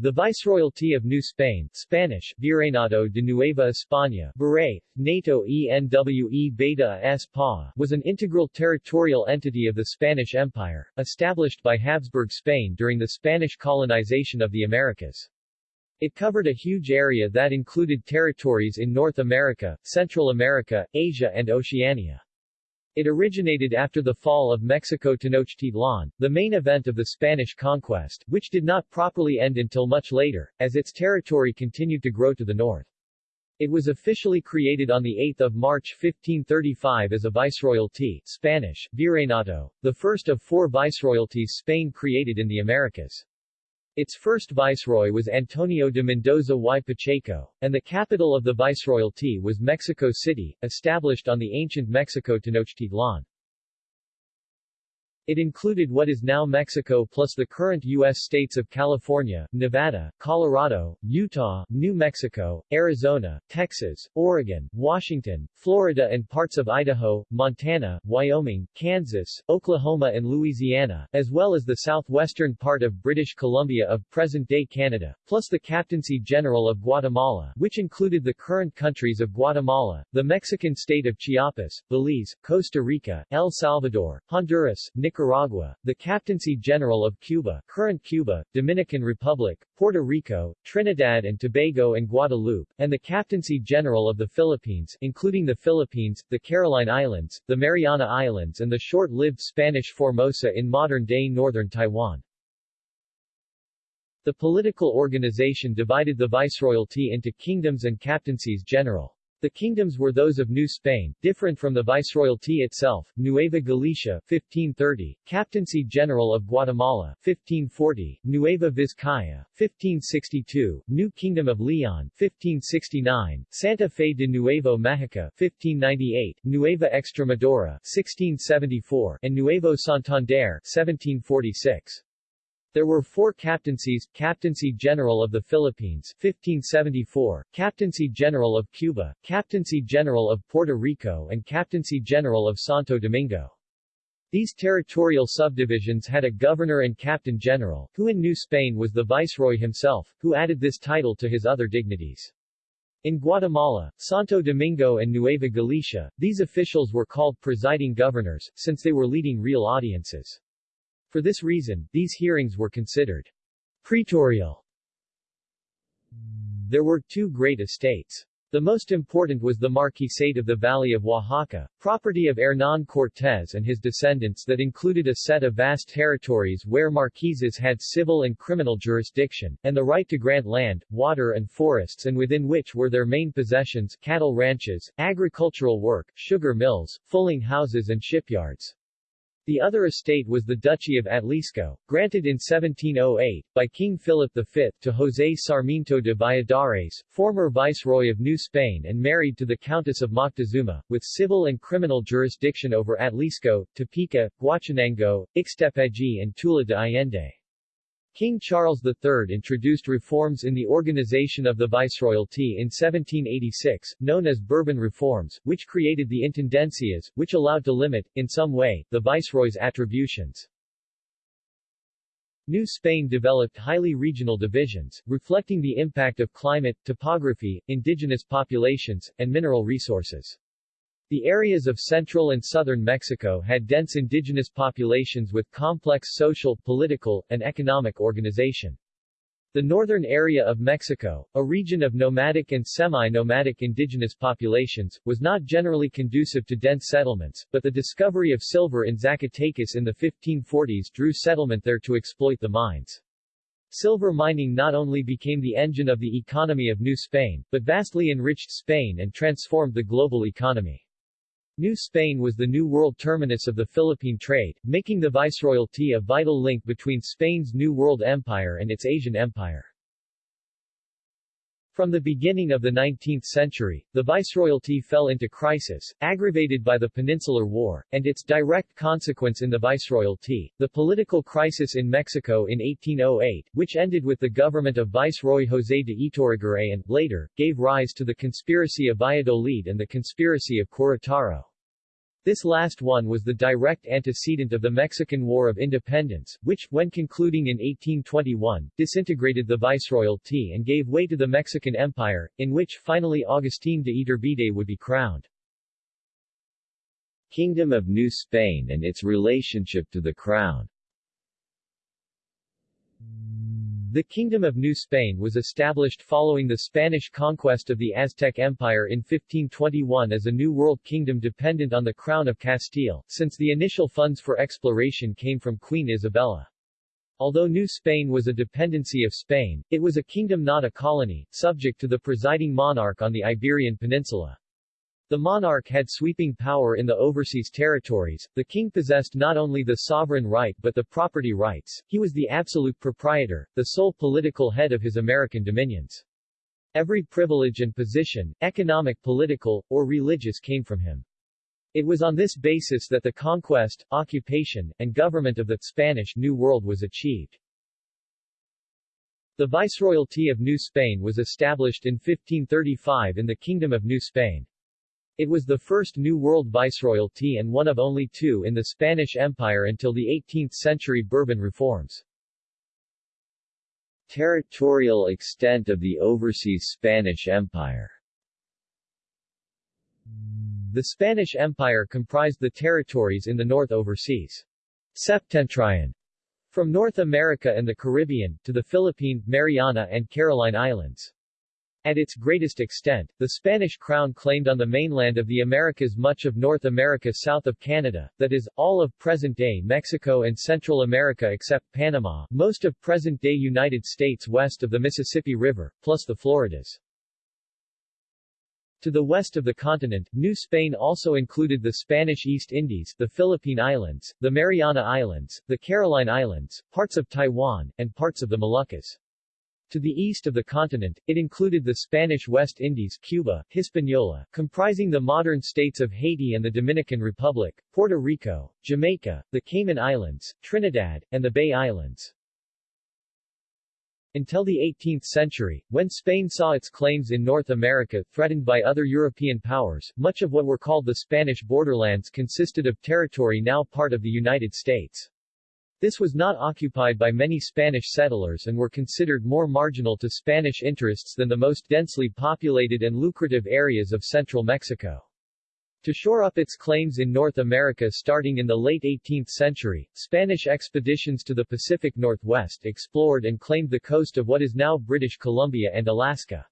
The Viceroyalty of New Spain Spanish, Virreinato de Nueva España Viray, NATO ENWE Beta was an integral territorial entity of the Spanish Empire, established by Habsburg Spain during the Spanish colonization of the Americas. It covered a huge area that included territories in North America, Central America, Asia and Oceania. It originated after the fall of Mexico Tenochtitlan, the main event of the Spanish conquest, which did not properly end until much later, as its territory continued to grow to the north. It was officially created on 8 March 1535 as a viceroyalty Spanish, Virreinato, the first of four viceroyalties Spain created in the Americas. Its first viceroy was Antonio de Mendoza y Pacheco, and the capital of the viceroyalty was Mexico City, established on the ancient Mexico Tenochtitlan. It included what is now Mexico plus the current U.S. states of California, Nevada, Colorado, Utah, New Mexico, Arizona, Texas, Oregon, Washington, Florida and parts of Idaho, Montana, Wyoming, Kansas, Oklahoma and Louisiana, as well as the southwestern part of British Columbia of present-day Canada, plus the Captaincy General of Guatemala, which included the current countries of Guatemala, the Mexican state of Chiapas, Belize, Costa Rica, El Salvador, Honduras, Nicaragua, Nicaragua, the Captaincy General of Cuba, current Cuba, Dominican Republic, Puerto Rico, Trinidad and Tobago and Guadeloupe, and the Captaincy General of the Philippines, including the Philippines, the Caroline Islands, the Mariana Islands and the short-lived Spanish Formosa in modern-day northern Taiwan. The political organization divided the viceroyalty into kingdoms and captaincies general. The kingdoms were those of New Spain, different from the viceroyalty itself, Nueva Galicia 1530, Captaincy General of Guatemala 1540, Nueva Vizcaya 1562, New Kingdom of Leon 1569, Santa Fe de Nuevo Mexico 1598, Nueva Extremadura 1674, and Nuevo Santander 1746. There were four captaincies, Captaincy General of the Philippines 1574, Captaincy General of Cuba, Captaincy General of Puerto Rico and Captaincy General of Santo Domingo. These territorial subdivisions had a governor and captain general, who in New Spain was the viceroy himself, who added this title to his other dignities. In Guatemala, Santo Domingo and Nueva Galicia, these officials were called presiding governors, since they were leading real audiences. For this reason, these hearings were considered praetorial. There were two great estates. The most important was the Marquisate of the Valley of Oaxaca, property of Hernán Cortés and his descendants that included a set of vast territories where marquises had civil and criminal jurisdiction, and the right to grant land, water and forests and within which were their main possessions cattle ranches, agricultural work, sugar mills, fulling houses and shipyards. The other estate was the Duchy of Atlixco, granted in 1708, by King Philip V, to José Sarmiento de Valladares, former viceroy of New Spain and married to the Countess of Moctezuma, with civil and criminal jurisdiction over Atlixco, Tepeaca, Guachinango, Ixtepeji and Tula de Allende. King Charles III introduced reforms in the organization of the viceroyalty in 1786, known as Bourbon reforms, which created the intendencias, which allowed to limit, in some way, the viceroy's attributions. New Spain developed highly regional divisions, reflecting the impact of climate, topography, indigenous populations, and mineral resources. The areas of central and southern Mexico had dense indigenous populations with complex social, political, and economic organization. The northern area of Mexico, a region of nomadic and semi-nomadic indigenous populations, was not generally conducive to dense settlements, but the discovery of silver in Zacatecas in the 1540s drew settlement there to exploit the mines. Silver mining not only became the engine of the economy of New Spain, but vastly enriched Spain and transformed the global economy. New Spain was the New World terminus of the Philippine trade, making the Viceroyalty a vital link between Spain's New World Empire and its Asian Empire. From the beginning of the 19th century, the Viceroyalty fell into crisis, aggravated by the Peninsular War, and its direct consequence in the Viceroyalty, the political crisis in Mexico in 1808, which ended with the government of Viceroy José de Iturrigaray and, later, gave rise to the conspiracy of Valladolid and the conspiracy of Querétaro. This last one was the direct antecedent of the Mexican War of Independence, which, when concluding in 1821, disintegrated the viceroyalty and gave way to the Mexican Empire, in which finally Agustín de Iturbide would be crowned. Kingdom of New Spain and its relationship to the Crown The Kingdom of New Spain was established following the Spanish conquest of the Aztec Empire in 1521 as a New World kingdom dependent on the Crown of Castile, since the initial funds for exploration came from Queen Isabella. Although New Spain was a dependency of Spain, it was a kingdom not a colony, subject to the presiding monarch on the Iberian Peninsula. The monarch had sweeping power in the overseas territories, the king possessed not only the sovereign right but the property rights, he was the absolute proprietor, the sole political head of his American dominions. Every privilege and position, economic political, or religious came from him. It was on this basis that the conquest, occupation, and government of the Spanish New World was achieved. The Viceroyalty of New Spain was established in 1535 in the Kingdom of New Spain. It was the first New World viceroyalty and one of only two in the Spanish Empire until the 18th-century Bourbon reforms. Territorial extent of the overseas Spanish Empire The Spanish Empire comprised the territories in the North Overseas Septentrion, from North America and the Caribbean, to the Philippine, Mariana and Caroline Islands. At its greatest extent, the Spanish crown claimed on the mainland of the Americas much of North America south of Canada, that is, all of present-day Mexico and Central America except Panama, most of present-day United States west of the Mississippi River, plus the Floridas. To the west of the continent, New Spain also included the Spanish East Indies, the Philippine Islands, the Mariana Islands, the Caroline Islands, parts of Taiwan, and parts of the Moluccas. To the east of the continent, it included the Spanish West Indies Cuba, Hispaniola, comprising the modern states of Haiti and the Dominican Republic, Puerto Rico, Jamaica, the Cayman Islands, Trinidad, and the Bay Islands. Until the 18th century, when Spain saw its claims in North America threatened by other European powers, much of what were called the Spanish borderlands consisted of territory now part of the United States. This was not occupied by many Spanish settlers and were considered more marginal to Spanish interests than the most densely populated and lucrative areas of central Mexico. To shore up its claims in North America starting in the late 18th century, Spanish expeditions to the Pacific Northwest explored and claimed the coast of what is now British Columbia and Alaska.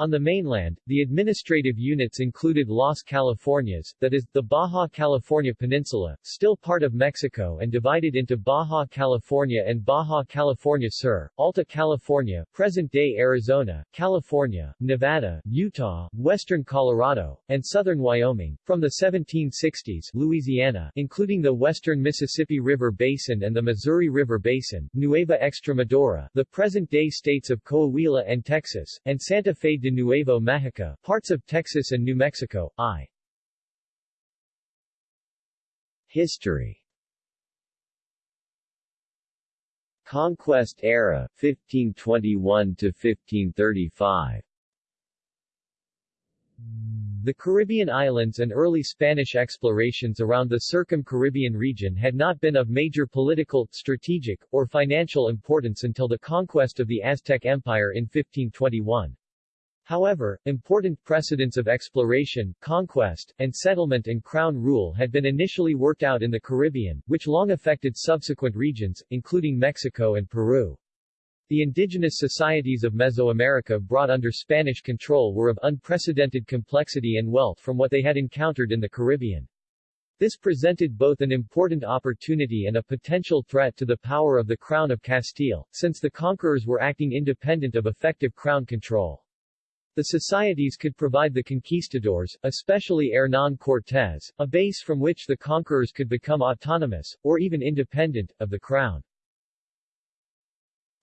On the mainland, the administrative units included Las Californias, that is, the Baja California Peninsula, still part of Mexico and divided into Baja California and Baja California Sur, Alta California, present-day Arizona, California, Nevada, Utah, western Colorado, and southern Wyoming. From the 1760s, Louisiana, including the western Mississippi River Basin and the Missouri River Basin, Nueva Extremadura, the present-day states of Coahuila and Texas, and Santa Fe de Nuevo Mexico, parts of Texas and New Mexico, I. History Conquest era, 1521 to 1535 the Caribbean islands and early Spanish explorations around the Circum-Caribbean region had not been of major political, strategic, or financial importance until the conquest of the Aztec Empire in 1521. However, important precedents of exploration, conquest, and settlement and crown rule had been initially worked out in the Caribbean, which long affected subsequent regions, including Mexico and Peru. The indigenous societies of Mesoamerica brought under Spanish control were of unprecedented complexity and wealth from what they had encountered in the Caribbean. This presented both an important opportunity and a potential threat to the power of the Crown of Castile, since the conquerors were acting independent of effective crown control. The societies could provide the conquistadors, especially Hernán Cortés, a base from which the conquerors could become autonomous, or even independent, of the crown.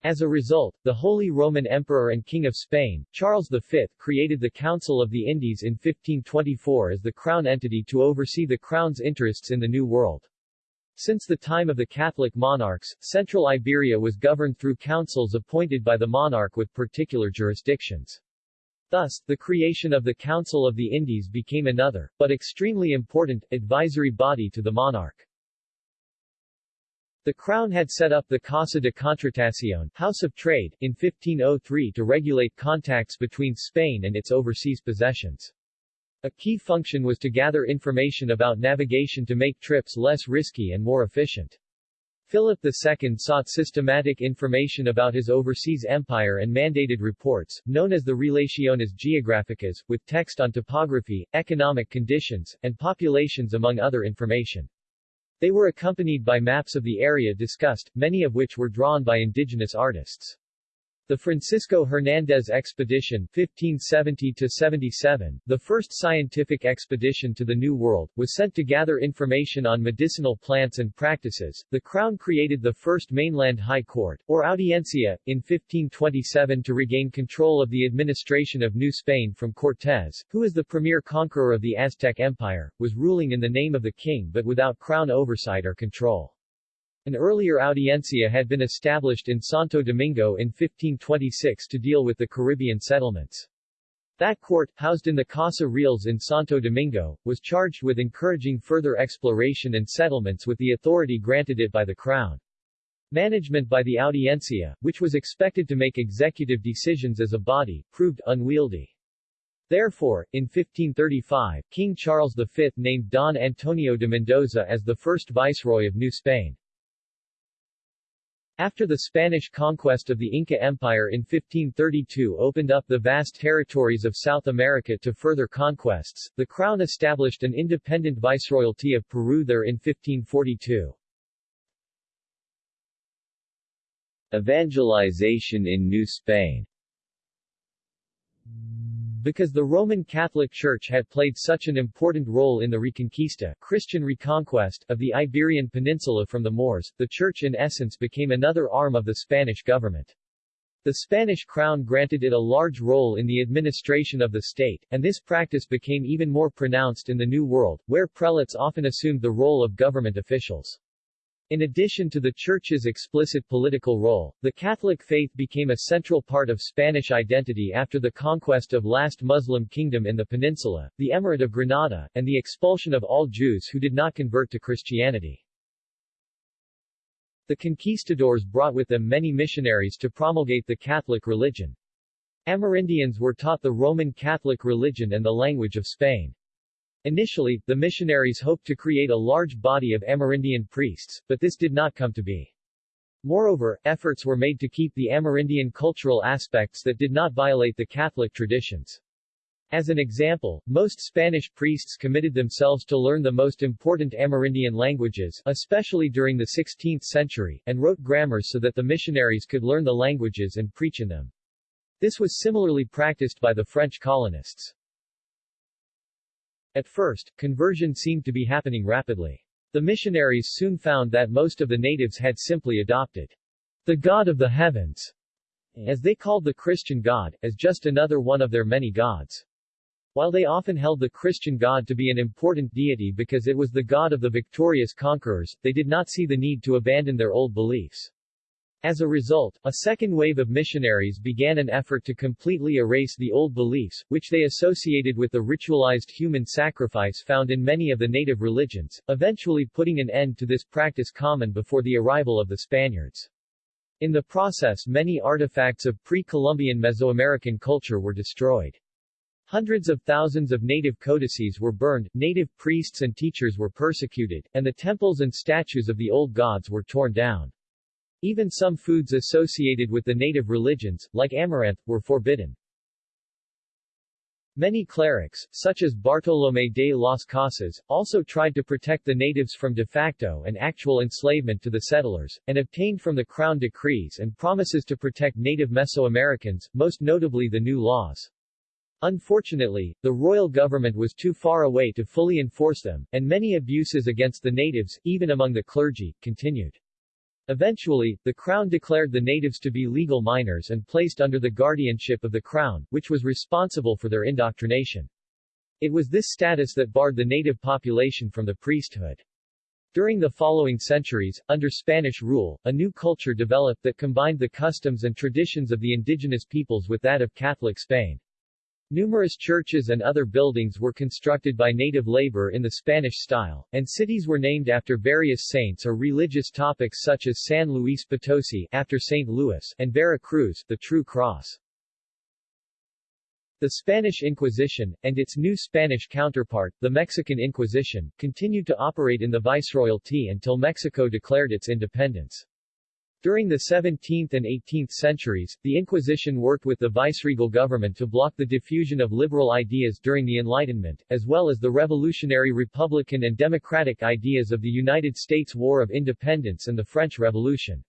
As a result, the Holy Roman Emperor and King of Spain, Charles V, created the Council of the Indies in 1524 as the crown entity to oversee the crown's interests in the New World. Since the time of the Catholic monarchs, Central Iberia was governed through councils appointed by the monarch with particular jurisdictions. Thus, the creation of the Council of the Indies became another, but extremely important, advisory body to the monarch. The Crown had set up the Casa de Contratación House of Trade, in 1503 to regulate contacts between Spain and its overseas possessions. A key function was to gather information about navigation to make trips less risky and more efficient. Philip II sought systematic information about his overseas empire and mandated reports, known as the Relaciones Geográficas, with text on topography, economic conditions, and populations among other information. They were accompanied by maps of the area discussed, many of which were drawn by indigenous artists. The Francisco Hernández Expedition 1570-77, the first scientific expedition to the New World, was sent to gather information on medicinal plants and practices. The Crown created the first mainland High Court, or Audiencia, in 1527 to regain control of the administration of New Spain from Cortés, who as the premier conqueror of the Aztec Empire, was ruling in the name of the king but without crown oversight or control. An earlier audiencia had been established in Santo Domingo in 1526 to deal with the Caribbean settlements. That court, housed in the Casa Reales in Santo Domingo, was charged with encouraging further exploration and settlements with the authority granted it by the Crown. Management by the Audiencia, which was expected to make executive decisions as a body, proved unwieldy. Therefore, in 1535, King Charles V named Don Antonio de Mendoza as the first viceroy of New Spain. After the Spanish conquest of the Inca Empire in 1532 opened up the vast territories of South America to further conquests, the Crown established an independent viceroyalty of Peru there in 1542. Evangelization in New Spain because the Roman Catholic Church had played such an important role in the Reconquista Christian reconquest of the Iberian Peninsula from the Moors, the Church in essence became another arm of the Spanish government. The Spanish crown granted it a large role in the administration of the state, and this practice became even more pronounced in the New World, where prelates often assumed the role of government officials. In addition to the Church's explicit political role, the Catholic faith became a central part of Spanish identity after the conquest of last Muslim kingdom in the peninsula, the Emirate of Granada, and the expulsion of all Jews who did not convert to Christianity. The conquistadors brought with them many missionaries to promulgate the Catholic religion. Amerindians were taught the Roman Catholic religion and the language of Spain. Initially, the missionaries hoped to create a large body of Amerindian priests, but this did not come to be. Moreover, efforts were made to keep the Amerindian cultural aspects that did not violate the Catholic traditions. As an example, most Spanish priests committed themselves to learn the most important Amerindian languages, especially during the 16th century, and wrote grammars so that the missionaries could learn the languages and preach in them. This was similarly practiced by the French colonists. At first, conversion seemed to be happening rapidly. The missionaries soon found that most of the natives had simply adopted the God of the heavens, as they called the Christian God, as just another one of their many gods. While they often held the Christian God to be an important deity because it was the God of the victorious conquerors, they did not see the need to abandon their old beliefs. As a result, a second wave of missionaries began an effort to completely erase the old beliefs, which they associated with the ritualized human sacrifice found in many of the native religions, eventually putting an end to this practice common before the arrival of the Spaniards. In the process many artifacts of pre-Columbian Mesoamerican culture were destroyed. Hundreds of thousands of native codices were burned, native priests and teachers were persecuted, and the temples and statues of the old gods were torn down. Even some foods associated with the native religions, like amaranth, were forbidden. Many clerics, such as Bartolomé de las Casas, also tried to protect the natives from de facto and actual enslavement to the settlers, and obtained from the crown decrees and promises to protect native Mesoamericans, most notably the new laws. Unfortunately, the royal government was too far away to fully enforce them, and many abuses against the natives, even among the clergy, continued. Eventually, the Crown declared the natives to be legal minors and placed under the guardianship of the Crown, which was responsible for their indoctrination. It was this status that barred the native population from the priesthood. During the following centuries, under Spanish rule, a new culture developed that combined the customs and traditions of the indigenous peoples with that of Catholic Spain. Numerous churches and other buildings were constructed by native labor in the Spanish style, and cities were named after various saints or religious topics such as San Luis Potosi after St. Louis and Vera Cruz, the True Cross. The Spanish Inquisition, and its new Spanish counterpart, the Mexican Inquisition, continued to operate in the Viceroyalty until Mexico declared its independence. During the 17th and 18th centuries, the Inquisition worked with the viceregal government to block the diffusion of liberal ideas during the Enlightenment, as well as the revolutionary republican and democratic ideas of the United States War of Independence and the French Revolution.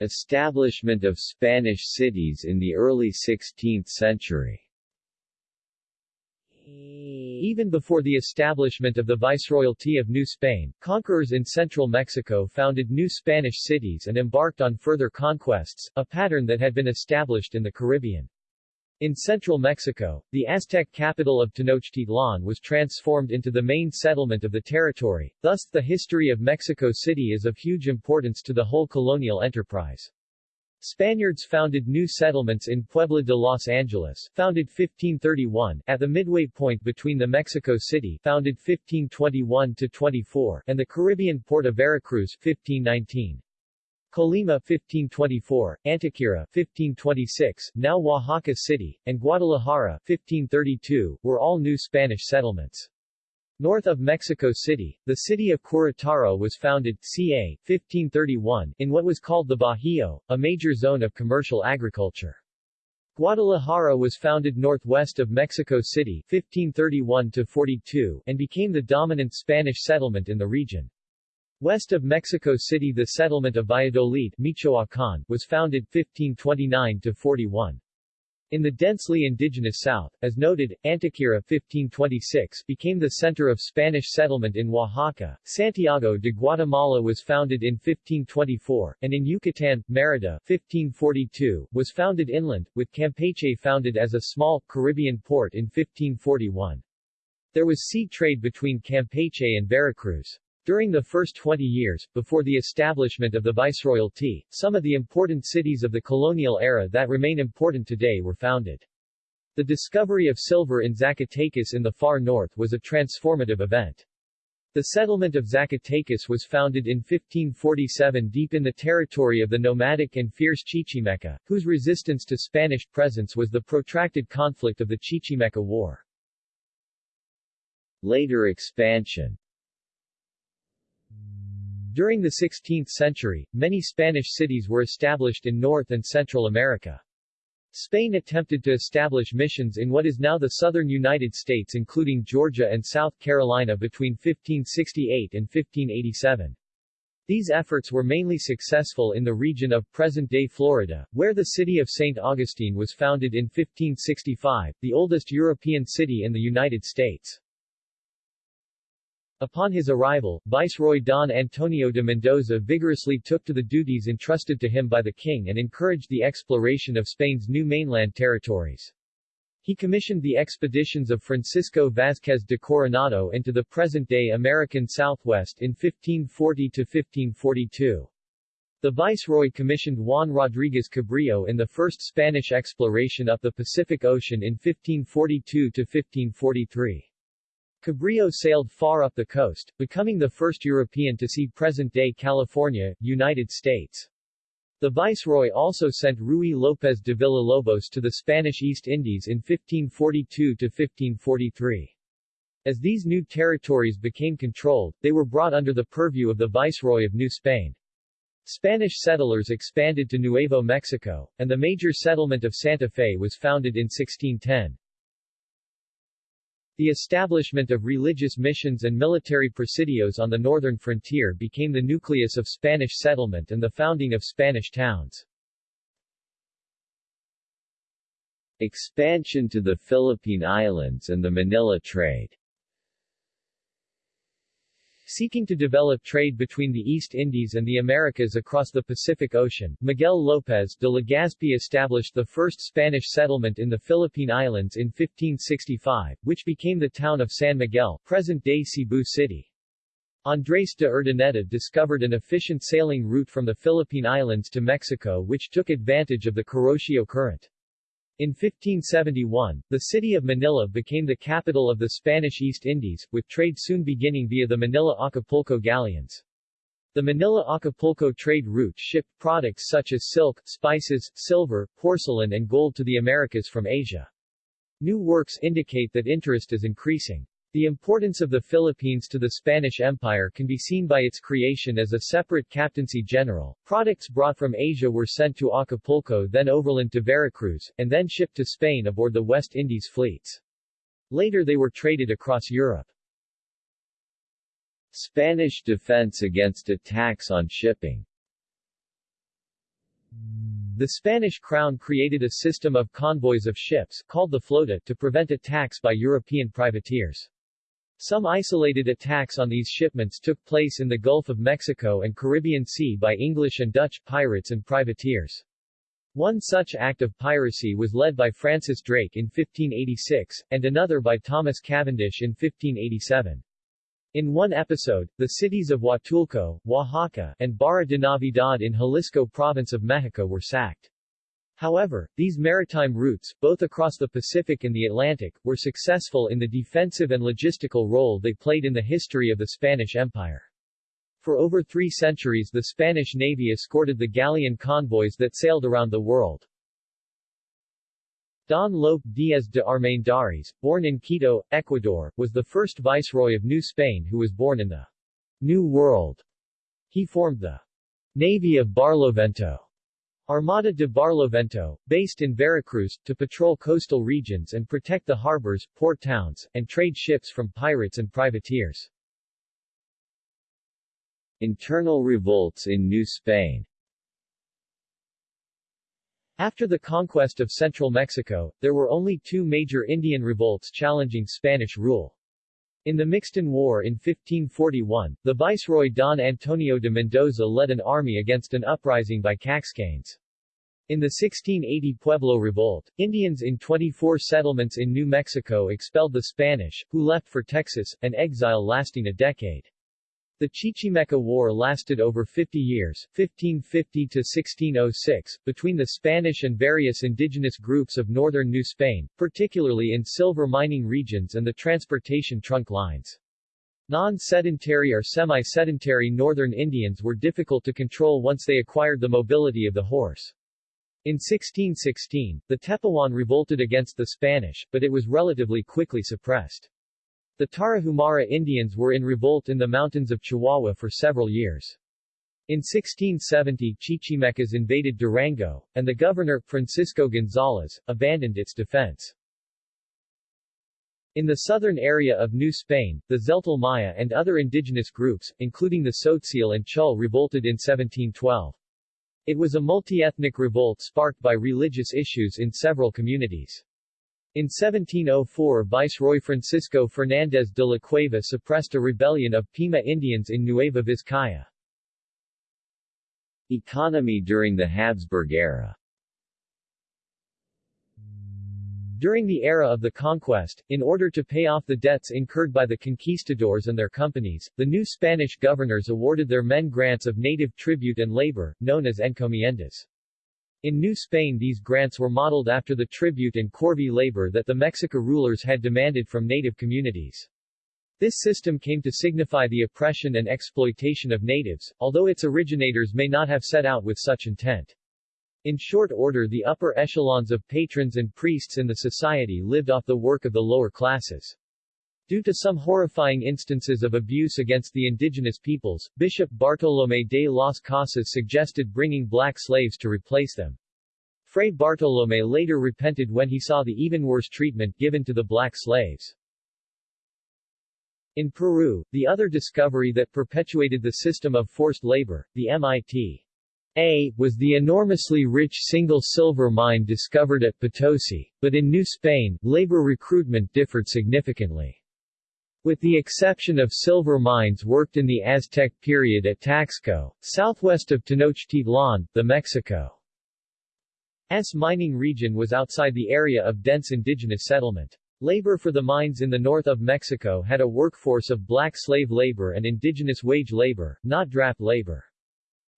Establishment of Spanish cities in the early 16th century even before the establishment of the Viceroyalty of New Spain, conquerors in central Mexico founded new Spanish cities and embarked on further conquests, a pattern that had been established in the Caribbean. In central Mexico, the Aztec capital of Tenochtitlan was transformed into the main settlement of the territory, thus the history of Mexico City is of huge importance to the whole colonial enterprise. Spaniards founded new settlements in Puebla de Los Angeles, founded 1531, at the midway point between the Mexico City, founded 1521 to 24, and the Caribbean port of Veracruz, 1519. Colima 1524, Antequera 1526, now Oaxaca City, and Guadalajara 1532, were all new Spanish settlements. North of Mexico City, the city of Querétaro was founded ca. 1531 in what was called the Bajío, a major zone of commercial agriculture. Guadalajara was founded northwest of Mexico City 1531-42 and became the dominant Spanish settlement in the region. West of Mexico City the settlement of Valladolid Michoacán, was founded 1529-41. In the densely indigenous south, as noted, Antequera 1526 became the center of Spanish settlement in Oaxaca. Santiago de Guatemala was founded in 1524, and in Yucatan, Merida 1542 was founded inland, with Campeche founded as a small, Caribbean port in 1541. There was sea trade between Campeche and Veracruz. During the first 20 years, before the establishment of the Viceroyalty, some of the important cities of the colonial era that remain important today were founded. The discovery of silver in Zacatecas in the far north was a transformative event. The settlement of Zacatecas was founded in 1547 deep in the territory of the nomadic and fierce Chichimeca, whose resistance to Spanish presence was the protracted conflict of the Chichimeca War. Later expansion during the 16th century, many Spanish cities were established in North and Central America. Spain attempted to establish missions in what is now the southern United States including Georgia and South Carolina between 1568 and 1587. These efforts were mainly successful in the region of present-day Florida, where the city of St. Augustine was founded in 1565, the oldest European city in the United States. Upon his arrival, Viceroy Don Antonio de Mendoza vigorously took to the duties entrusted to him by the king and encouraged the exploration of Spain's new mainland territories. He commissioned the expeditions of Francisco Vázquez de Coronado into the present-day American Southwest in 1540-1542. The Viceroy commissioned Juan Rodríguez Cabrillo in the first Spanish exploration up the Pacific Ocean in 1542-1543. Cabrillo sailed far up the coast, becoming the first European to see present-day California, United States. The Viceroy also sent Ruy López de Villalobos to the Spanish East Indies in 1542-1543. As these new territories became controlled, they were brought under the purview of the Viceroy of New Spain. Spanish settlers expanded to Nuevo Mexico, and the major settlement of Santa Fe was founded in 1610. The establishment of religious missions and military presidios on the northern frontier became the nucleus of Spanish settlement and the founding of Spanish towns. Expansion to the Philippine Islands and the Manila trade Seeking to develop trade between the East Indies and the Americas across the Pacific Ocean, Miguel López de Legazpi established the first Spanish settlement in the Philippine Islands in 1565, which became the town of San Miguel, present-day Cebu City. Andrés de Urdaneta discovered an efficient sailing route from the Philippine Islands to Mexico which took advantage of the Kuroshio Current. In 1571, the city of Manila became the capital of the Spanish East Indies, with trade soon beginning via the Manila-Acapulco galleons. The Manila-Acapulco trade route shipped products such as silk, spices, silver, porcelain and gold to the Americas from Asia. New works indicate that interest is increasing. The importance of the Philippines to the Spanish Empire can be seen by its creation as a separate captaincy general. Products brought from Asia were sent to Acapulco then overland to Veracruz, and then shipped to Spain aboard the West Indies fleets. Later they were traded across Europe. Spanish defense against attacks on shipping the Spanish crown created a system of convoys of ships, called the flota, to prevent attacks by European privateers. Some isolated attacks on these shipments took place in the Gulf of Mexico and Caribbean Sea by English and Dutch pirates and privateers. One such act of piracy was led by Francis Drake in 1586, and another by Thomas Cavendish in 1587. In one episode, the cities of Huatulco, Oaxaca, and Barra de Navidad in Jalisco province of Mexico were sacked. However, these maritime routes, both across the Pacific and the Atlantic, were successful in the defensive and logistical role they played in the history of the Spanish Empire. For over three centuries the Spanish Navy escorted the galleon convoys that sailed around the world. Don Lope Díaz de Armendariz, born in Quito, Ecuador, was the first viceroy of New Spain who was born in the New World. He formed the Navy of Barlovento Armada de Barlovento, based in Veracruz, to patrol coastal regions and protect the harbors, port towns, and trade ships from pirates and privateers. Internal revolts in New Spain After the conquest of central Mexico, there were only two major Indian revolts challenging Spanish rule. In the Mixton War in 1541, the viceroy Don Antonio de Mendoza led an army against an uprising by Caxcanes. In the 1680 Pueblo Revolt, Indians in 24 settlements in New Mexico expelled the Spanish, who left for Texas, an exile lasting a decade. The Chichimeca War lasted over 50 years 1550 to 1606, between the Spanish and various indigenous groups of northern New Spain, particularly in silver mining regions and the transportation trunk lines. Non-sedentary or semi-sedentary northern Indians were difficult to control once they acquired the mobility of the horse. In 1616, the Tepehuan revolted against the Spanish, but it was relatively quickly suppressed. The Tarahumara Indians were in revolt in the mountains of Chihuahua for several years. In 1670 Chichimecas invaded Durango, and the governor, Francisco González, abandoned its defense. In the southern area of New Spain, the Tzeltal Maya and other indigenous groups, including the Tzotzil and Chul revolted in 1712. It was a multi-ethnic revolt sparked by religious issues in several communities. In 1704 Viceroy Francisco Fernández de la Cueva suppressed a rebellion of Pima Indians in Nueva Vizcaya. Economy during the Habsburg era During the era of the conquest, in order to pay off the debts incurred by the conquistadors and their companies, the new Spanish governors awarded their men grants of native tribute and labor, known as encomiendas. In New Spain these grants were modeled after the tribute and corvée labor that the Mexica rulers had demanded from native communities. This system came to signify the oppression and exploitation of natives, although its originators may not have set out with such intent. In short order the upper echelons of patrons and priests in the society lived off the work of the lower classes. Due to some horrifying instances of abuse against the indigenous peoples, Bishop Bartolomé de las Casas suggested bringing black slaves to replace them. Fray Bartolomé later repented when he saw the even worse treatment given to the black slaves. In Peru, the other discovery that perpetuated the system of forced labor, the MIT A, was the enormously rich single silver mine discovered at Potosi, but in New Spain, labor recruitment differed significantly. With the exception of silver mines worked in the Aztec period at Taxco, southwest of Tenochtitlan, the Mexico's mining region was outside the area of dense indigenous settlement. Labor for the mines in the north of Mexico had a workforce of black slave labor and indigenous wage labor, not draft labor.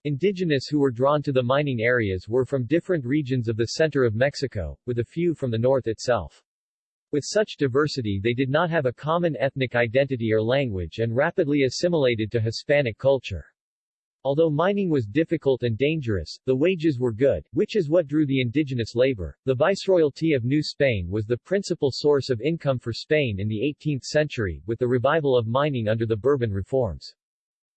Indigenous who were drawn to the mining areas were from different regions of the center of Mexico, with a few from the north itself. With such diversity they did not have a common ethnic identity or language and rapidly assimilated to Hispanic culture. Although mining was difficult and dangerous, the wages were good, which is what drew the indigenous labor. The Viceroyalty of New Spain was the principal source of income for Spain in the 18th century, with the revival of mining under the Bourbon reforms.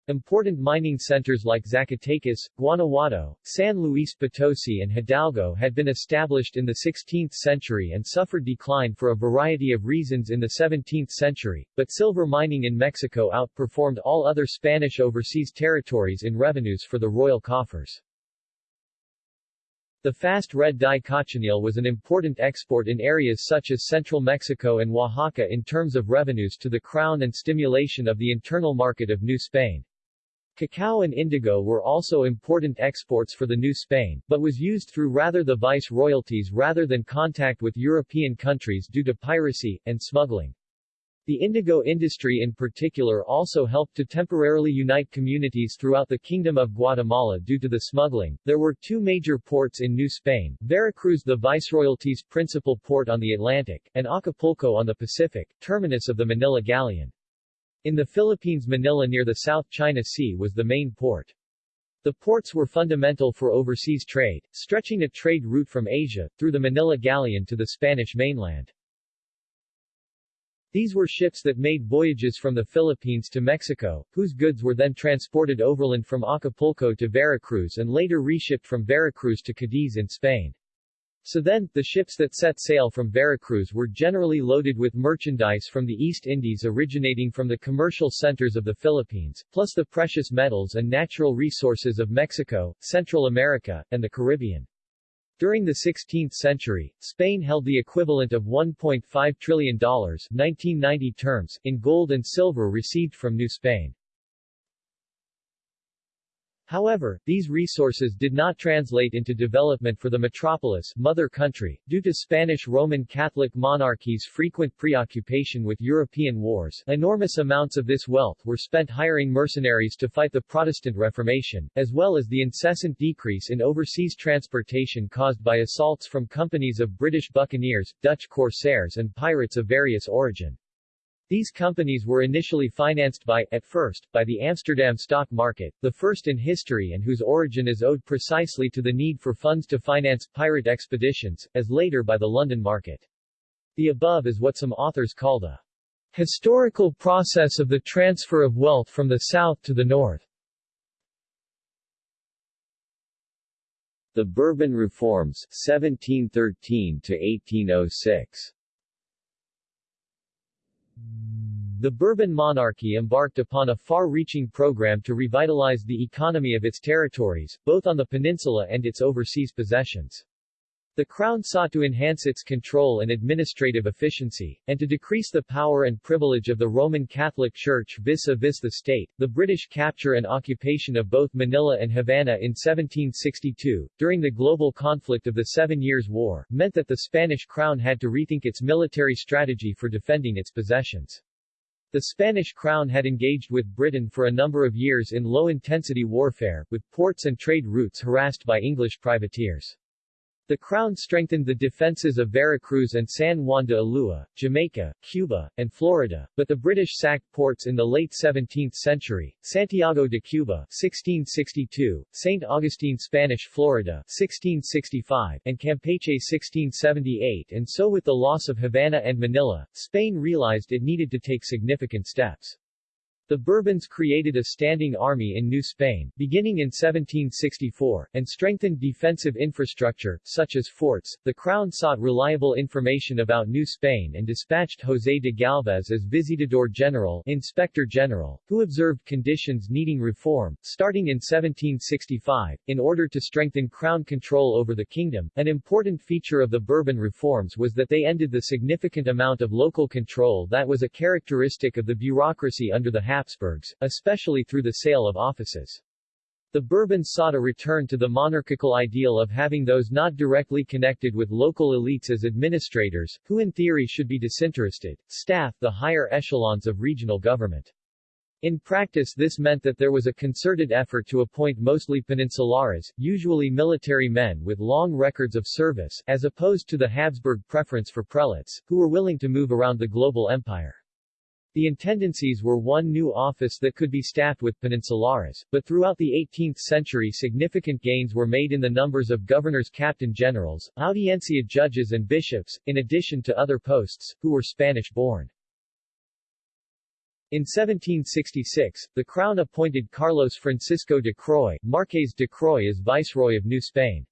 Important mining centers like Zacatecas, Guanajuato, San Luis Potosi and Hidalgo had been established in the 16th century and suffered decline for a variety of reasons in the 17th century, but silver mining in Mexico outperformed all other Spanish overseas territories in revenues for the royal coffers. The fast red dye cochineal was an important export in areas such as central Mexico and Oaxaca in terms of revenues to the crown and stimulation of the internal market of New Spain. Cacao and indigo were also important exports for the New Spain, but was used through rather the vice-royalties rather than contact with European countries due to piracy, and smuggling. The indigo industry in particular also helped to temporarily unite communities throughout the Kingdom of Guatemala due to the smuggling. There were two major ports in New Spain, Veracruz the Viceroyalty's principal port on the Atlantic, and Acapulco on the Pacific, terminus of the Manila Galleon. In the Philippines Manila near the South China Sea was the main port. The ports were fundamental for overseas trade, stretching a trade route from Asia, through the Manila Galleon to the Spanish mainland. These were ships that made voyages from the Philippines to Mexico, whose goods were then transported overland from Acapulco to Veracruz and later reshipped from Veracruz to Cadiz in Spain. So then, the ships that set sail from Veracruz were generally loaded with merchandise from the East Indies originating from the commercial centers of the Philippines, plus the precious metals and natural resources of Mexico, Central America, and the Caribbean. During the 16th century, Spain held the equivalent of $1.5 trillion 1990 terms, in gold and silver received from New Spain. However, these resources did not translate into development for the metropolis mother country, due to Spanish Roman Catholic monarchy's frequent preoccupation with European wars. Enormous amounts of this wealth were spent hiring mercenaries to fight the Protestant Reformation, as well as the incessant decrease in overseas transportation caused by assaults from companies of British buccaneers, Dutch corsairs and pirates of various origin. These companies were initially financed by, at first, by the Amsterdam stock market, the first in history and whose origin is owed precisely to the need for funds to finance pirate expeditions, as later by the London market. The above is what some authors call the historical process of the transfer of wealth from the south to the north. The Bourbon Reforms 1713 to 1806 the Bourbon monarchy embarked upon a far-reaching program to revitalize the economy of its territories, both on the peninsula and its overseas possessions. The Crown sought to enhance its control and administrative efficiency, and to decrease the power and privilege of the Roman Catholic Church vis-a-vis -vis the state. The British capture and occupation of both Manila and Havana in 1762, during the global conflict of the Seven Years' War, meant that the Spanish crown had to rethink its military strategy for defending its possessions. The Spanish crown had engaged with Britain for a number of years in low-intensity warfare, with ports and trade routes harassed by English privateers. The Crown strengthened the defenses of Veracruz and San Juan de Ulua, Jamaica, Cuba, and Florida, but the British sacked ports in the late 17th century, Santiago de Cuba 1662, St. Augustine Spanish Florida 1665, and Campeche 1678 and so with the loss of Havana and Manila, Spain realized it needed to take significant steps. The Bourbons created a standing army in New Spain, beginning in 1764, and strengthened defensive infrastructure, such as forts. The Crown sought reliable information about New Spain and dispatched José de Galvez as Visitador General, Inspector General, who observed conditions needing reform, starting in 1765, in order to strengthen Crown control over the kingdom. An important feature of the Bourbon reforms was that they ended the significant amount of local control that was a characteristic of the bureaucracy under the Habsburgs, especially through the sale of offices. The Bourbons sought a return to the monarchical ideal of having those not directly connected with local elites as administrators, who in theory should be disinterested, staff the higher echelons of regional government. In practice this meant that there was a concerted effort to appoint mostly peninsulares, usually military men with long records of service, as opposed to the Habsburg preference for prelates, who were willing to move around the global empire. The intendancies were one new office that could be staffed with peninsulares, but throughout the 18th century significant gains were made in the numbers of governors captain-generals, audiencia judges and bishops, in addition to other posts, who were Spanish-born. In 1766, the Crown appointed Carlos Francisco de Croy, Marqués de Croy as Viceroy of New Spain.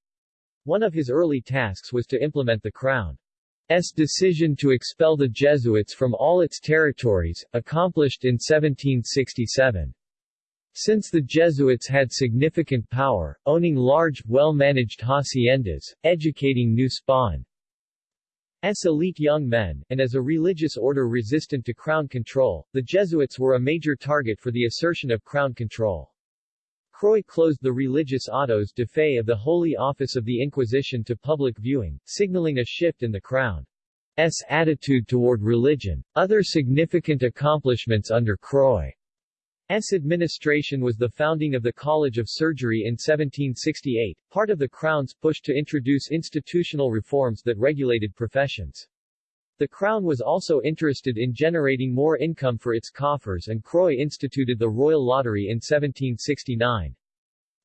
One of his early tasks was to implement the Crown S decision to expel the Jesuits from all its territories, accomplished in 1767. Since the Jesuits had significant power, owning large, well-managed haciendas, educating New spawn S elite young men, and as a religious order resistant to crown control, the Jesuits were a major target for the assertion of crown control. Croix closed the religious autos de fe of the Holy Office of the Inquisition to public viewing, signaling a shift in the Crown's attitude toward religion. Other significant accomplishments under Croix's administration was the founding of the College of Surgery in 1768, part of the Crown's push to introduce institutional reforms that regulated professions. The Crown was also interested in generating more income for its coffers and Croix instituted the Royal Lottery in 1769.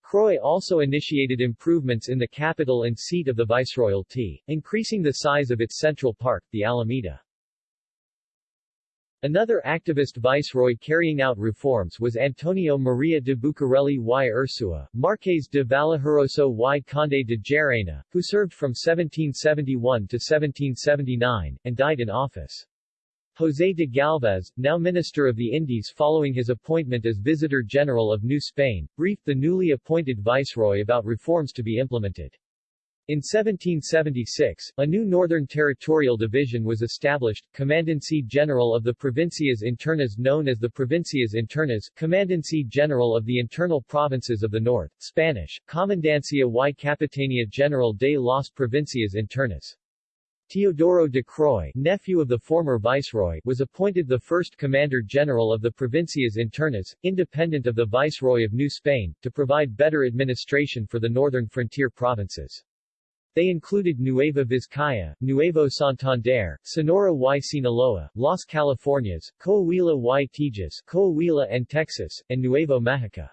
Croix also initiated improvements in the capital and seat of the Viceroyalty, increasing the size of its central park, the Alameda. Another activist viceroy carrying out reforms was Antonio Maria de Bucareli y Ursua, Marqués de Vallehermoso y Conde de Llerena, who served from 1771 to 1779, and died in office. José de Galvez, now Minister of the Indies following his appointment as Visitor General of New Spain, briefed the newly appointed viceroy about reforms to be implemented. In 1776, a new Northern Territorial Division was established, Commandancy General of the Provincias Internas known as the Provincias Internas, Commandancy General of the Internal Provinces of the North, Spanish, Comandancia y Capitania General de las Provincias Internas. Teodoro de Croix, nephew of the former viceroy, was appointed the first Commander-General of the Provincias Internas, independent of the Viceroy of New Spain, to provide better administration for the northern frontier provinces. They included Nueva Vizcaya, Nuevo Santander, Sonora y Sinaloa, Las Californias, Coahuila y Tejas, Coahuila and Texas, and Nuevo Mexico.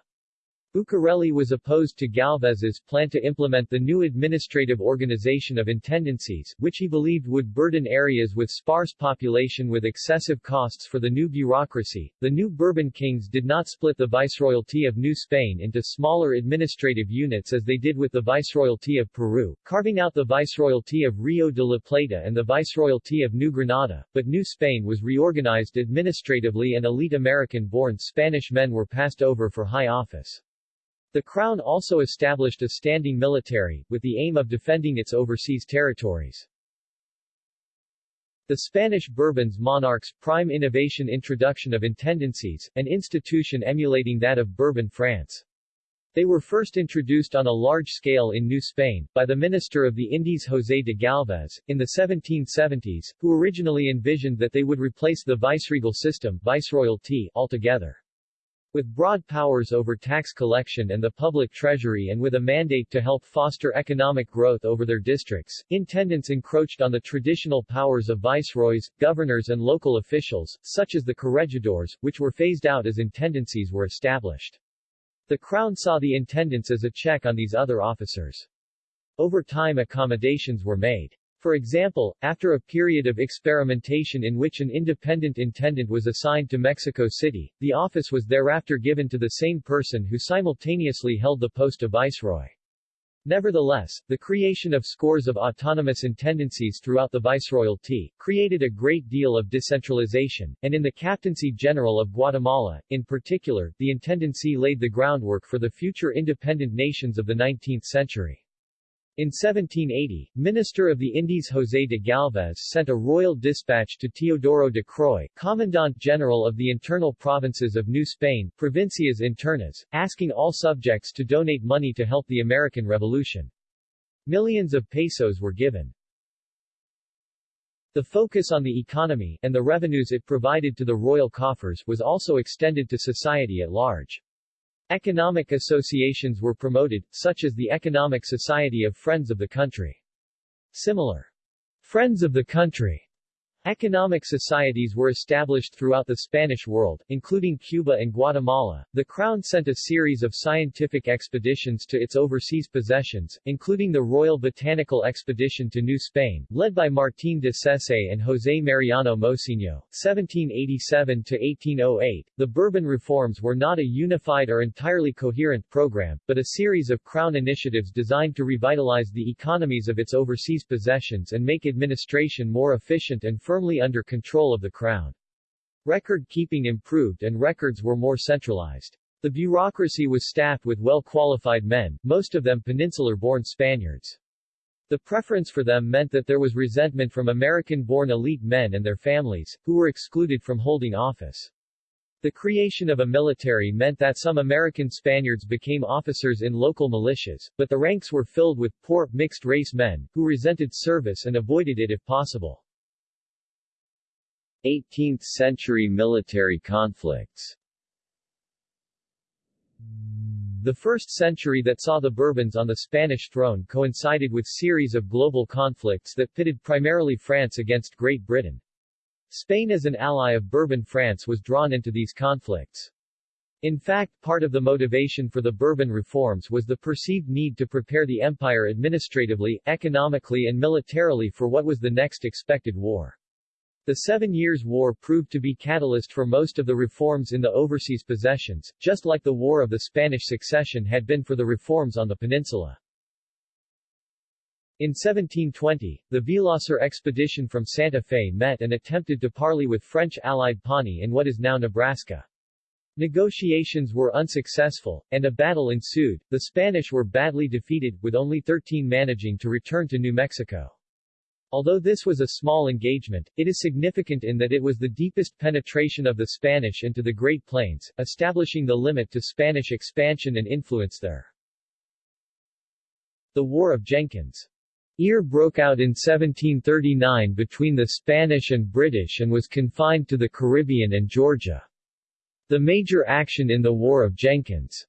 Bucareli was opposed to Galvez's plan to implement the new administrative organization of intendancies, which he believed would burden areas with sparse population with excessive costs for the new bureaucracy. The new Bourbon kings did not split the Viceroyalty of New Spain into smaller administrative units as they did with the Viceroyalty of Peru, carving out the Viceroyalty of Rio de la Plata and the Viceroyalty of New Granada, but New Spain was reorganized administratively and elite American-born Spanish men were passed over for high office. The Crown also established a standing military, with the aim of defending its overseas territories. The Spanish Bourbons monarchs' prime innovation introduction of intendancies, an institution emulating that of Bourbon France. They were first introduced on a large scale in New Spain, by the Minister of the Indies José de Galvez, in the 1770s, who originally envisioned that they would replace the viceregal system viceroyalty altogether. With broad powers over tax collection and the public treasury and with a mandate to help foster economic growth over their districts, intendants encroached on the traditional powers of viceroys, governors and local officials, such as the corregidors, which were phased out as intendancies were established. The Crown saw the intendants as a check on these other officers. Over time accommodations were made. For example, after a period of experimentation in which an independent intendant was assigned to Mexico City, the office was thereafter given to the same person who simultaneously held the post of viceroy. Nevertheless, the creation of scores of autonomous intendancies throughout the viceroyalty, created a great deal of decentralization, and in the Captaincy General of Guatemala, in particular, the intendancy laid the groundwork for the future independent nations of the 19th century. In 1780, Minister of the Indies José de Galvez sent a royal dispatch to Teodoro de Croix, Commandant General of the internal provinces of New Spain, Provincias Internas, asking all subjects to donate money to help the American Revolution. Millions of pesos were given. The focus on the economy, and the revenues it provided to the royal coffers, was also extended to society at large. Economic associations were promoted, such as the Economic Society of Friends of the Country. Similar Friends of the Country Economic societies were established throughout the Spanish world, including Cuba and Guatemala. The Crown sent a series of scientific expeditions to its overseas possessions, including the Royal Botanical Expedition to New Spain, led by Martín de Sesse and José Mariano Mociño, 1787-1808. The Bourbon reforms were not a unified or entirely coherent program, but a series of Crown initiatives designed to revitalize the economies of its overseas possessions and make administration more efficient and firm firmly under control of the Crown. Record-keeping improved and records were more centralized. The bureaucracy was staffed with well-qualified men, most of them peninsular-born Spaniards. The preference for them meant that there was resentment from American-born elite men and their families, who were excluded from holding office. The creation of a military meant that some American Spaniards became officers in local militias, but the ranks were filled with poor, mixed-race men, who resented service and avoided it if possible. 18th-century military conflicts The first century that saw the Bourbons on the Spanish throne coincided with series of global conflicts that pitted primarily France against Great Britain. Spain as an ally of Bourbon France was drawn into these conflicts. In fact, part of the motivation for the Bourbon reforms was the perceived need to prepare the empire administratively, economically and militarily for what was the next expected war. The Seven Years' War proved to be catalyst for most of the reforms in the overseas possessions, just like the War of the Spanish Succession had been for the reforms on the peninsula. In 1720, the Villasur expedition from Santa Fe met and attempted to parley with French allied Pawnee in what is now Nebraska. Negotiations were unsuccessful, and a battle ensued. The Spanish were badly defeated, with only 13 managing to return to New Mexico. Although this was a small engagement, it is significant in that it was the deepest penetration of the Spanish into the Great Plains, establishing the limit to Spanish expansion and influence there. The War of Jenkins Ear broke out in 1739 between the Spanish and British and was confined to the Caribbean and Georgia. The major action in the War of Jenkins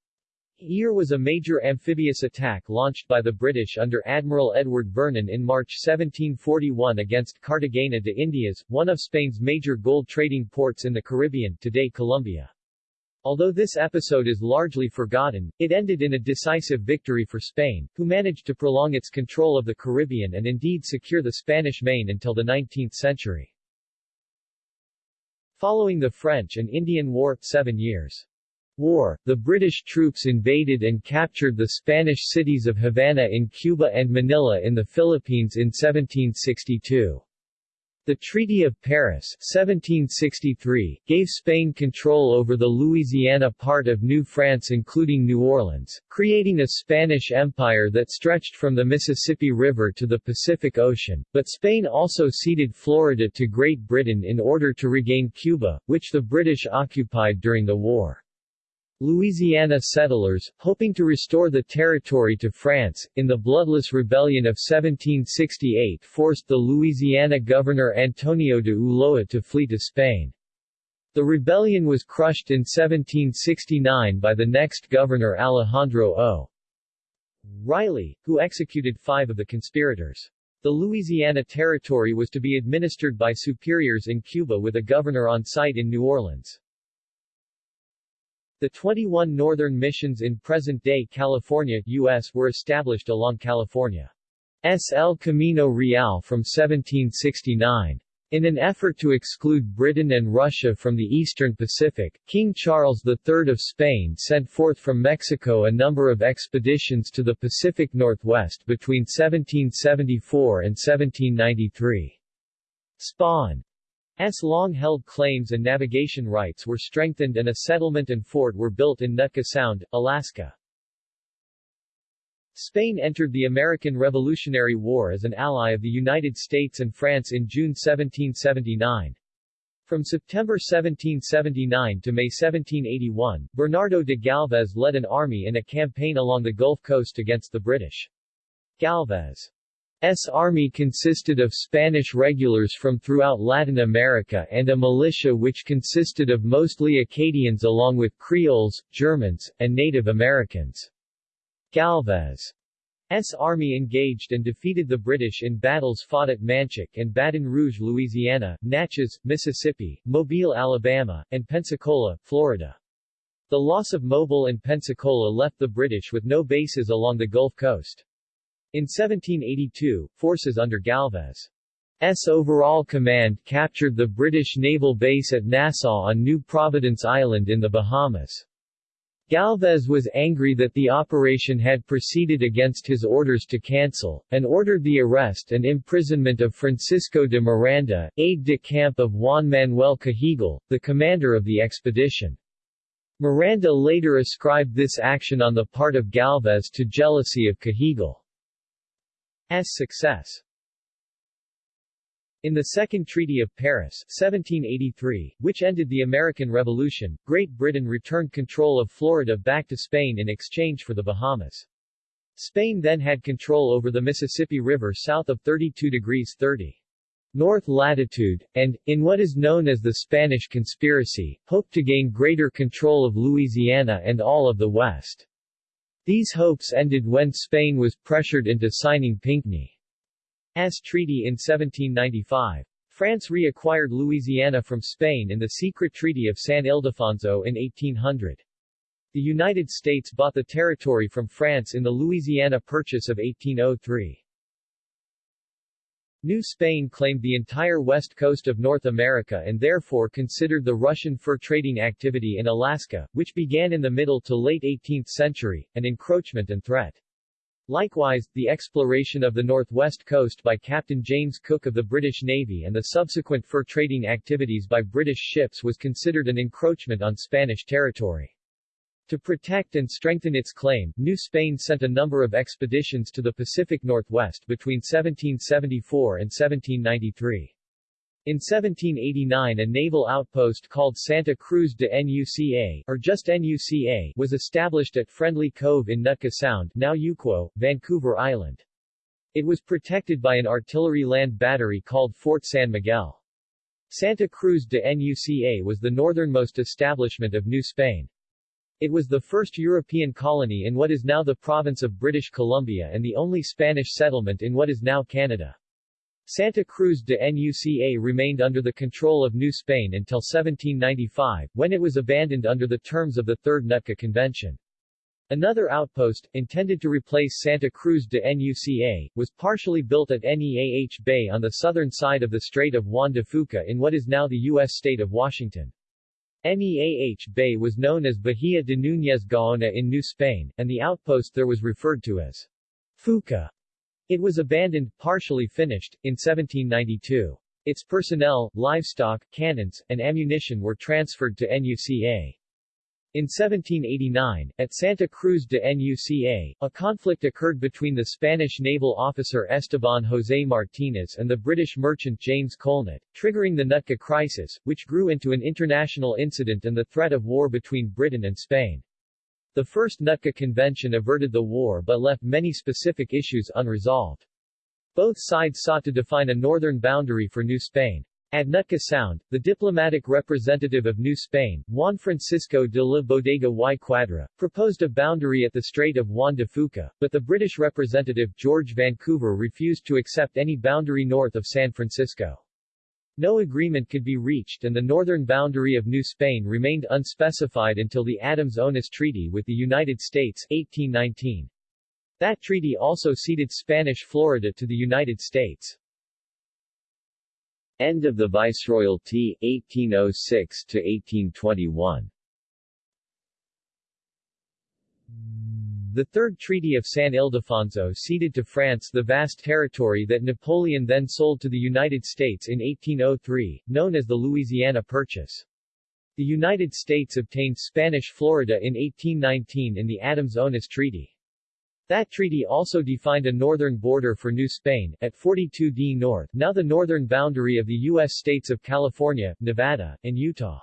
Ear was a major amphibious attack launched by the British under Admiral Edward Vernon in March 1741 against Cartagena de Indias, one of Spain's major gold trading ports in the Caribbean today Colombia. Although this episode is largely forgotten, it ended in a decisive victory for Spain, who managed to prolong its control of the Caribbean and indeed secure the Spanish Main until the 19th century. Following the French and Indian War, seven years War, the British troops invaded and captured the Spanish cities of Havana in Cuba and Manila in the Philippines in 1762. The Treaty of Paris 1763, gave Spain control over the Louisiana part of New France including New Orleans, creating a Spanish empire that stretched from the Mississippi River to the Pacific Ocean, but Spain also ceded Florida to Great Britain in order to regain Cuba, which the British occupied during the war. Louisiana settlers, hoping to restore the territory to France, in the bloodless rebellion of 1768 forced the Louisiana governor Antonio de Ulloa to flee to Spain. The rebellion was crushed in 1769 by the next governor Alejandro O. Riley, who executed five of the conspirators. The Louisiana Territory was to be administered by superiors in Cuba with a governor on site in New Orleans. The 21 northern missions in present-day California, U.S. were established along California's El Camino Real from 1769. In an effort to exclude Britain and Russia from the eastern Pacific, King Charles III of Spain sent forth from Mexico a number of expeditions to the Pacific Northwest between 1774 and 1793. Spain's. Long-held claims and navigation rights were strengthened and a settlement and fort were built in Nootka Sound, Alaska. Spain entered the American Revolutionary War as an ally of the United States and France in June 1779. From September 1779 to May 1781, Bernardo de Galvez led an army in a campaign along the Gulf Coast against the British. Galvez army consisted of Spanish regulars from throughout Latin America and a militia which consisted of mostly Acadians along with Creoles, Germans, and Native Americans. Galvez S. Army engaged and defeated the British in battles fought at Manchac and Baton Rouge, Louisiana, Natchez, Mississippi, Mobile, Alabama, and Pensacola, Florida. The loss of Mobile and Pensacola left the British with no bases along the Gulf Coast. In 1782, forces under Galvez's overall command captured the British naval base at Nassau on New Providence Island in the Bahamas. Galvez was angry that the operation had proceeded against his orders to cancel, and ordered the arrest and imprisonment of Francisco de Miranda, aide-de-camp of Juan Manuel Cajigal, the commander of the expedition. Miranda later ascribed this action on the part of Galvez to jealousy of Cajigal's success. In the Second Treaty of Paris 1783, which ended the American Revolution, Great Britain returned control of Florida back to Spain in exchange for the Bahamas. Spain then had control over the Mississippi River south of 32 degrees 30 north latitude, and, in what is known as the Spanish Conspiracy, hoped to gain greater control of Louisiana and all of the West. These hopes ended when Spain was pressured into signing Pinckney's Treaty in 1795. France reacquired Louisiana from Spain in the secret Treaty of San Ildefonso in 1800. The United States bought the territory from France in the Louisiana Purchase of 1803. New Spain claimed the entire west coast of North America and therefore considered the Russian fur trading activity in Alaska, which began in the middle to late 18th century, an encroachment and threat. Likewise, the exploration of the northwest coast by Captain James Cook of the British Navy and the subsequent fur trading activities by British ships was considered an encroachment on Spanish territory. To protect and strengthen its claim, New Spain sent a number of expeditions to the Pacific Northwest between 1774 and 1793. In 1789 a naval outpost called Santa Cruz de Nuca, or just Nuca, was established at Friendly Cove in Nootka Sound now Yuquot, Vancouver Island. It was protected by an artillery land battery called Fort San Miguel. Santa Cruz de Nuca was the northernmost establishment of New Spain. It was the first European colony in what is now the province of British Columbia and the only Spanish settlement in what is now Canada. Santa Cruz de Nuca remained under the control of New Spain until 1795, when it was abandoned under the terms of the Third Nootka Convention. Another outpost, intended to replace Santa Cruz de Nuca, was partially built at Neah Bay on the southern side of the Strait of Juan de Fuca in what is now the U.S. state of Washington. Neah Bay was known as Bahia de Núñez Gaona in New Spain, and the outpost there was referred to as Fuca. It was abandoned, partially finished, in 1792. Its personnel, livestock, cannons, and ammunition were transferred to NUCA. In 1789, at Santa Cruz de Nuca, a conflict occurred between the Spanish naval officer Esteban José Martínez and the British merchant James Colnett, triggering the Nootka Crisis, which grew into an international incident and the threat of war between Britain and Spain. The First Nootka Convention averted the war but left many specific issues unresolved. Both sides sought to define a northern boundary for New Spain. At Nootka Sound, the diplomatic representative of New Spain, Juan Francisco de la Bodega y Quadra, proposed a boundary at the Strait of Juan de Fuca, but the British representative George Vancouver refused to accept any boundary north of San Francisco. No agreement could be reached and the northern boundary of New Spain remained unspecified until the Adams-Onis Treaty with the United States 1819. That treaty also ceded Spanish Florida to the United States. End of the Viceroyalty, 1806-1821 The Third Treaty of San Ildefonso ceded to France the vast territory that Napoleon then sold to the United States in 1803, known as the Louisiana Purchase. The United States obtained Spanish Florida in 1819 in the Adams-Onis Treaty. That treaty also defined a northern border for New Spain, at 42d north, now the northern boundary of the U.S. states of California, Nevada, and Utah.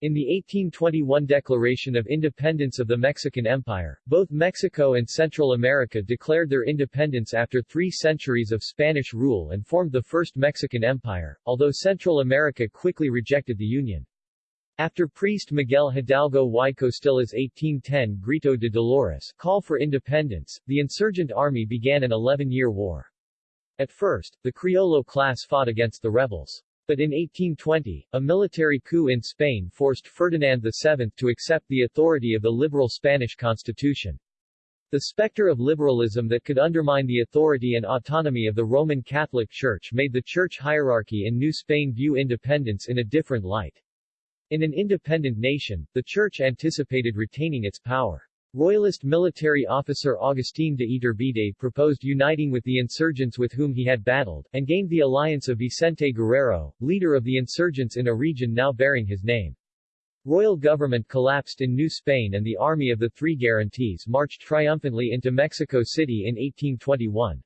In the 1821 Declaration of Independence of the Mexican Empire, both Mexico and Central America declared their independence after three centuries of Spanish rule and formed the First Mexican Empire, although Central America quickly rejected the union. After priest Miguel Hidalgo y Costilla's 1810 Grito de Dolores call for independence, the insurgent army began an 11-year war. At first, the Criollo class fought against the rebels. But in 1820, a military coup in Spain forced Ferdinand VII to accept the authority of the liberal Spanish constitution. The specter of liberalism that could undermine the authority and autonomy of the Roman Catholic Church made the church hierarchy in New Spain view independence in a different light. In an independent nation, the church anticipated retaining its power. Royalist military officer Agustín de Iturbide proposed uniting with the insurgents with whom he had battled, and gained the alliance of Vicente Guerrero, leader of the insurgents in a region now bearing his name. Royal government collapsed in New Spain and the Army of the Three Guarantees marched triumphantly into Mexico City in 1821.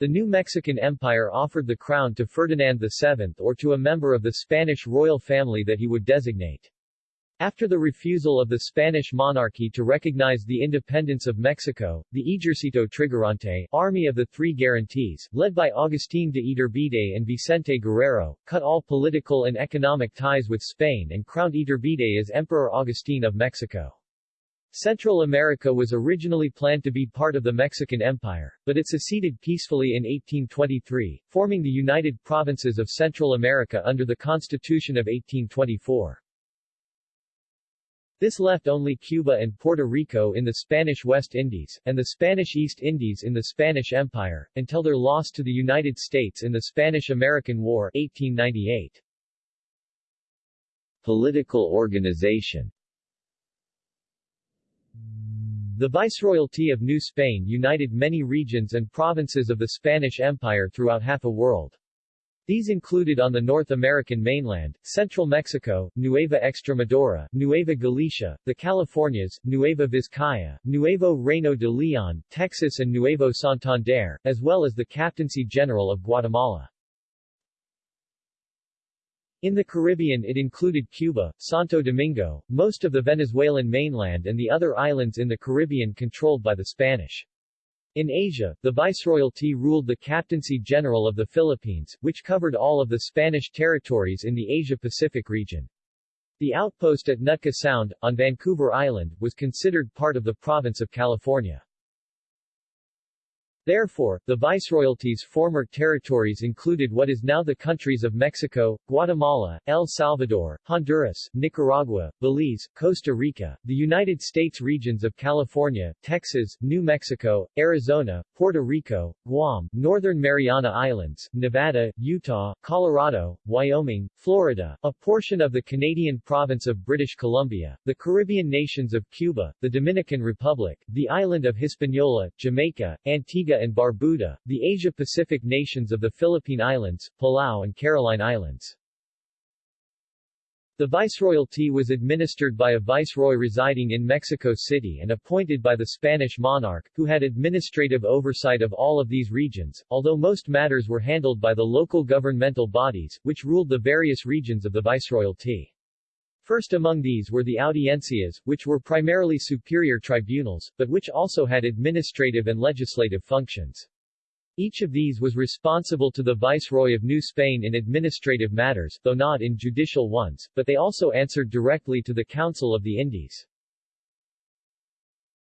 The new Mexican Empire offered the crown to Ferdinand VII or to a member of the Spanish royal family that he would designate. After the refusal of the Spanish monarchy to recognize the independence of Mexico, the Ejercito Trigarante Army of the Three Guarantees, led by Agustín de Iturbide and Vicente Guerrero, cut all political and economic ties with Spain and crowned Iturbide as Emperor Agustín of Mexico. Central America was originally planned to be part of the Mexican Empire, but it seceded peacefully in 1823, forming the United Provinces of Central America under the Constitution of 1824. This left only Cuba and Puerto Rico in the Spanish West Indies, and the Spanish East Indies in the Spanish Empire, until their loss to the United States in the Spanish-American War 1898. Political organization The Viceroyalty of New Spain united many regions and provinces of the Spanish Empire throughout half a world. These included on the North American mainland, central Mexico, Nueva Extremadura, Nueva Galicia, the Californias, Nueva Vizcaya, Nuevo Reino de Leon, Texas and Nuevo Santander, as well as the Captaincy General of Guatemala. In the Caribbean it included Cuba, Santo Domingo, most of the Venezuelan mainland and the other islands in the Caribbean controlled by the Spanish. In Asia, the Viceroyalty ruled the Captaincy General of the Philippines, which covered all of the Spanish territories in the Asia-Pacific region. The outpost at Nootka Sound, on Vancouver Island, was considered part of the province of California. Therefore, the Viceroyalty's former territories included what is now the countries of Mexico, Guatemala, El Salvador, Honduras, Nicaragua, Belize, Costa Rica, the United States regions of California, Texas, New Mexico, Arizona, Puerto Rico, Guam, Northern Mariana Islands, Nevada, Utah, Colorado, Wyoming, Florida, a portion of the Canadian province of British Columbia, the Caribbean nations of Cuba, the Dominican Republic, the island of Hispaniola, Jamaica, Antigua and Barbuda, the Asia-Pacific nations of the Philippine Islands, Palau and Caroline Islands. The viceroyalty was administered by a viceroy residing in Mexico City and appointed by the Spanish monarch, who had administrative oversight of all of these regions, although most matters were handled by the local governmental bodies, which ruled the various regions of the viceroyalty. First among these were the audiencias, which were primarily superior tribunals, but which also had administrative and legislative functions. Each of these was responsible to the Viceroy of New Spain in administrative matters, though not in judicial ones, but they also answered directly to the Council of the Indies.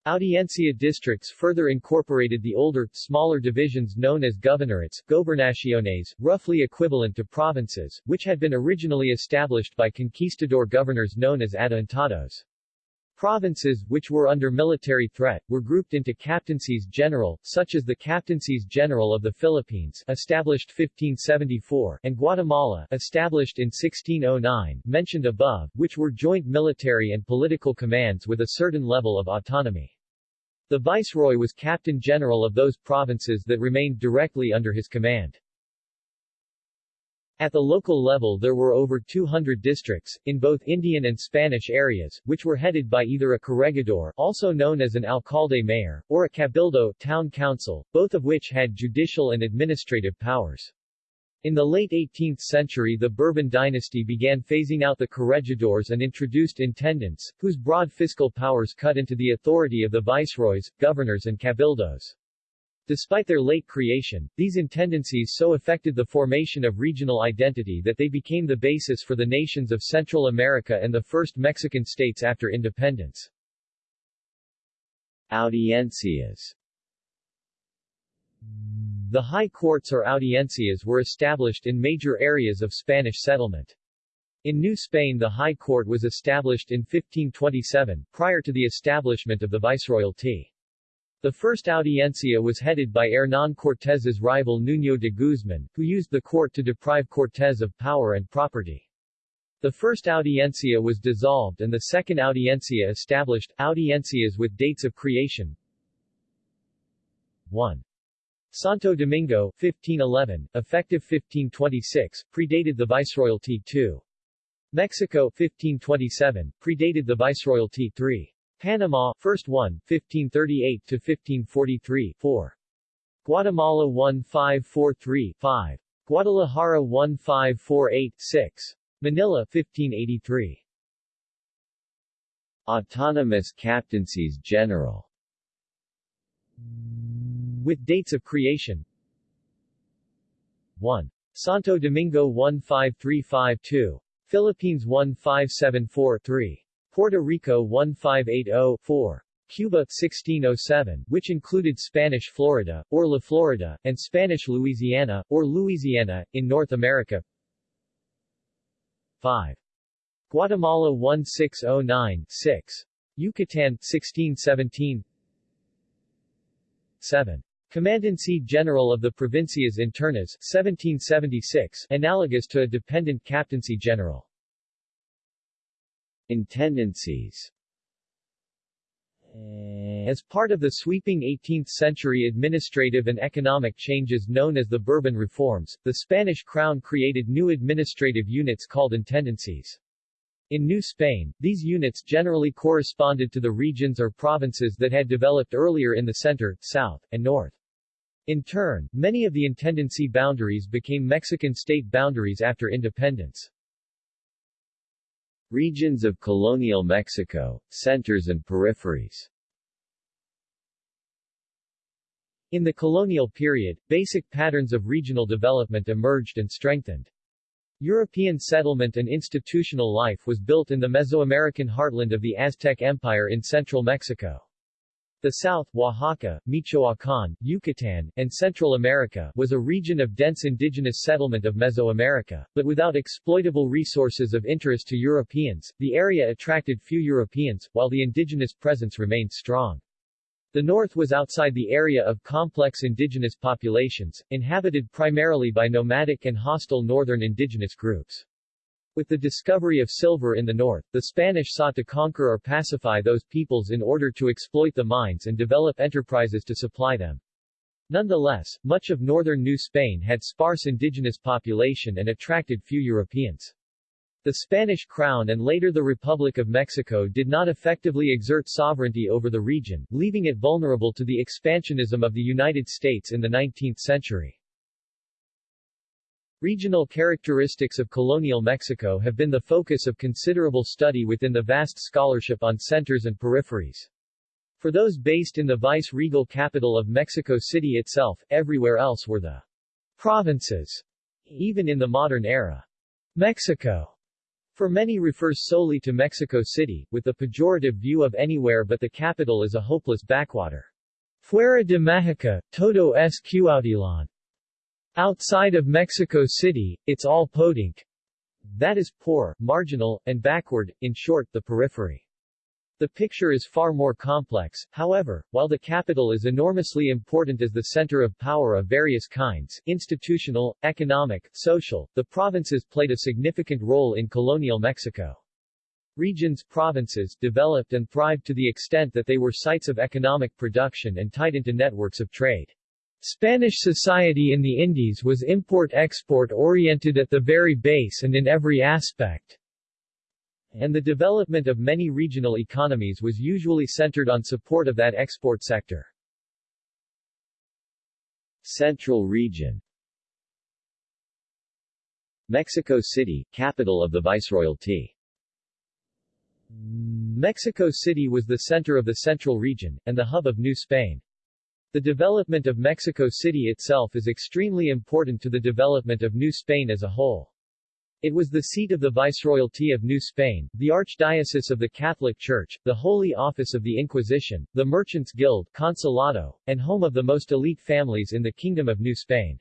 Audiencia districts further incorporated the older, smaller divisions known as governorates, gobernaciones, roughly equivalent to provinces, which had been originally established by conquistador governors known as adelantados. Provinces, which were under military threat, were grouped into captaincies general, such as the Captaincies General of the Philippines established 1574 and Guatemala established in 1609, mentioned above, which were joint military and political commands with a certain level of autonomy. The viceroy was captain general of those provinces that remained directly under his command. At the local level there were over 200 districts, in both Indian and Spanish areas, which were headed by either a corregidor also known as an alcalde mayor, or a cabildo town council, both of which had judicial and administrative powers. In the late 18th century the Bourbon dynasty began phasing out the corregidors and introduced intendants, whose broad fiscal powers cut into the authority of the viceroys, governors and cabildos. Despite their late creation, these intendancies so affected the formation of regional identity that they became the basis for the nations of Central America and the first Mexican states after independence. Audiencias The high courts or audiencias were established in major areas of Spanish settlement. In New Spain the High Court was established in 1527, prior to the establishment of the Viceroyalty. The first audiencia was headed by Hernán Cortés's rival Nuño de Guzmán, who used the court to deprive Cortés of power and property. The first audiencia was dissolved and the second audiencia established, audiencias with dates of creation 1. Santo Domingo, 1511, effective 1526, predated the Viceroyalty 2. Mexico, 1527, predated the Viceroyalty 3. Panama, first one, 1538 to 1543, 4. Guatemala 1543, 5. Guadalajara 1548, 6. Manila 1583. Autonomous captaincies general With dates of creation 1. Santo Domingo 15352. Philippines 1574-3. Puerto Rico 1580-4. Cuba 1607, which included Spanish Florida, or La Florida, and Spanish Louisiana, or Louisiana, in North America 5. Guatemala 1609-6. Yucatan 1617 7. Commandancy General of the Provincias Internas 1776, analogous to a dependent captaincy general. Intendancies eh, As part of the sweeping 18th-century administrative and economic changes known as the Bourbon Reforms, the Spanish crown created new administrative units called intendancies. In New Spain, these units generally corresponded to the regions or provinces that had developed earlier in the center, south, and north. In turn, many of the intendancy boundaries became Mexican state boundaries after independence. Regions of colonial Mexico, centers and peripheries In the colonial period, basic patterns of regional development emerged and strengthened. European settlement and institutional life was built in the Mesoamerican heartland of the Aztec Empire in central Mexico. The south, Oaxaca, Michoacán, Yucatan, and Central America was a region of dense indigenous settlement of Mesoamerica, but without exploitable resources of interest to Europeans, the area attracted few Europeans, while the indigenous presence remained strong. The north was outside the area of complex indigenous populations, inhabited primarily by nomadic and hostile northern indigenous groups. With the discovery of silver in the north, the Spanish sought to conquer or pacify those peoples in order to exploit the mines and develop enterprises to supply them. Nonetheless, much of northern New Spain had sparse indigenous population and attracted few Europeans. The Spanish crown and later the Republic of Mexico did not effectively exert sovereignty over the region, leaving it vulnerable to the expansionism of the United States in the 19th century. Regional characteristics of colonial Mexico have been the focus of considerable study within the vast scholarship on centers and peripheries. For those based in the vice-regal capital of Mexico City itself, everywhere else were the provinces, even in the modern era. Mexico, for many refers solely to Mexico City, with the pejorative view of anywhere but the capital as a hopeless backwater. Fuera de Mexico, todo es Cuautitlán. Outside of Mexico City, it's all Podunk. That is, poor, marginal, and backward, in short, the periphery. The picture is far more complex, however, while the capital is enormously important as the center of power of various kinds, institutional, economic, social, the provinces played a significant role in colonial Mexico. Regions provinces developed and thrived to the extent that they were sites of economic production and tied into networks of trade. Spanish society in the Indies was import-export oriented at the very base and in every aspect. And the development of many regional economies was usually centered on support of that export sector. Central region Mexico City, capital of the Viceroyalty. Mexico City was the center of the central region, and the hub of New Spain. The development of Mexico City itself is extremely important to the development of New Spain as a whole. It was the seat of the Viceroyalty of New Spain, the Archdiocese of the Catholic Church, the Holy Office of the Inquisition, the Merchants Guild Consulado, and home of the most elite families in the Kingdom of New Spain.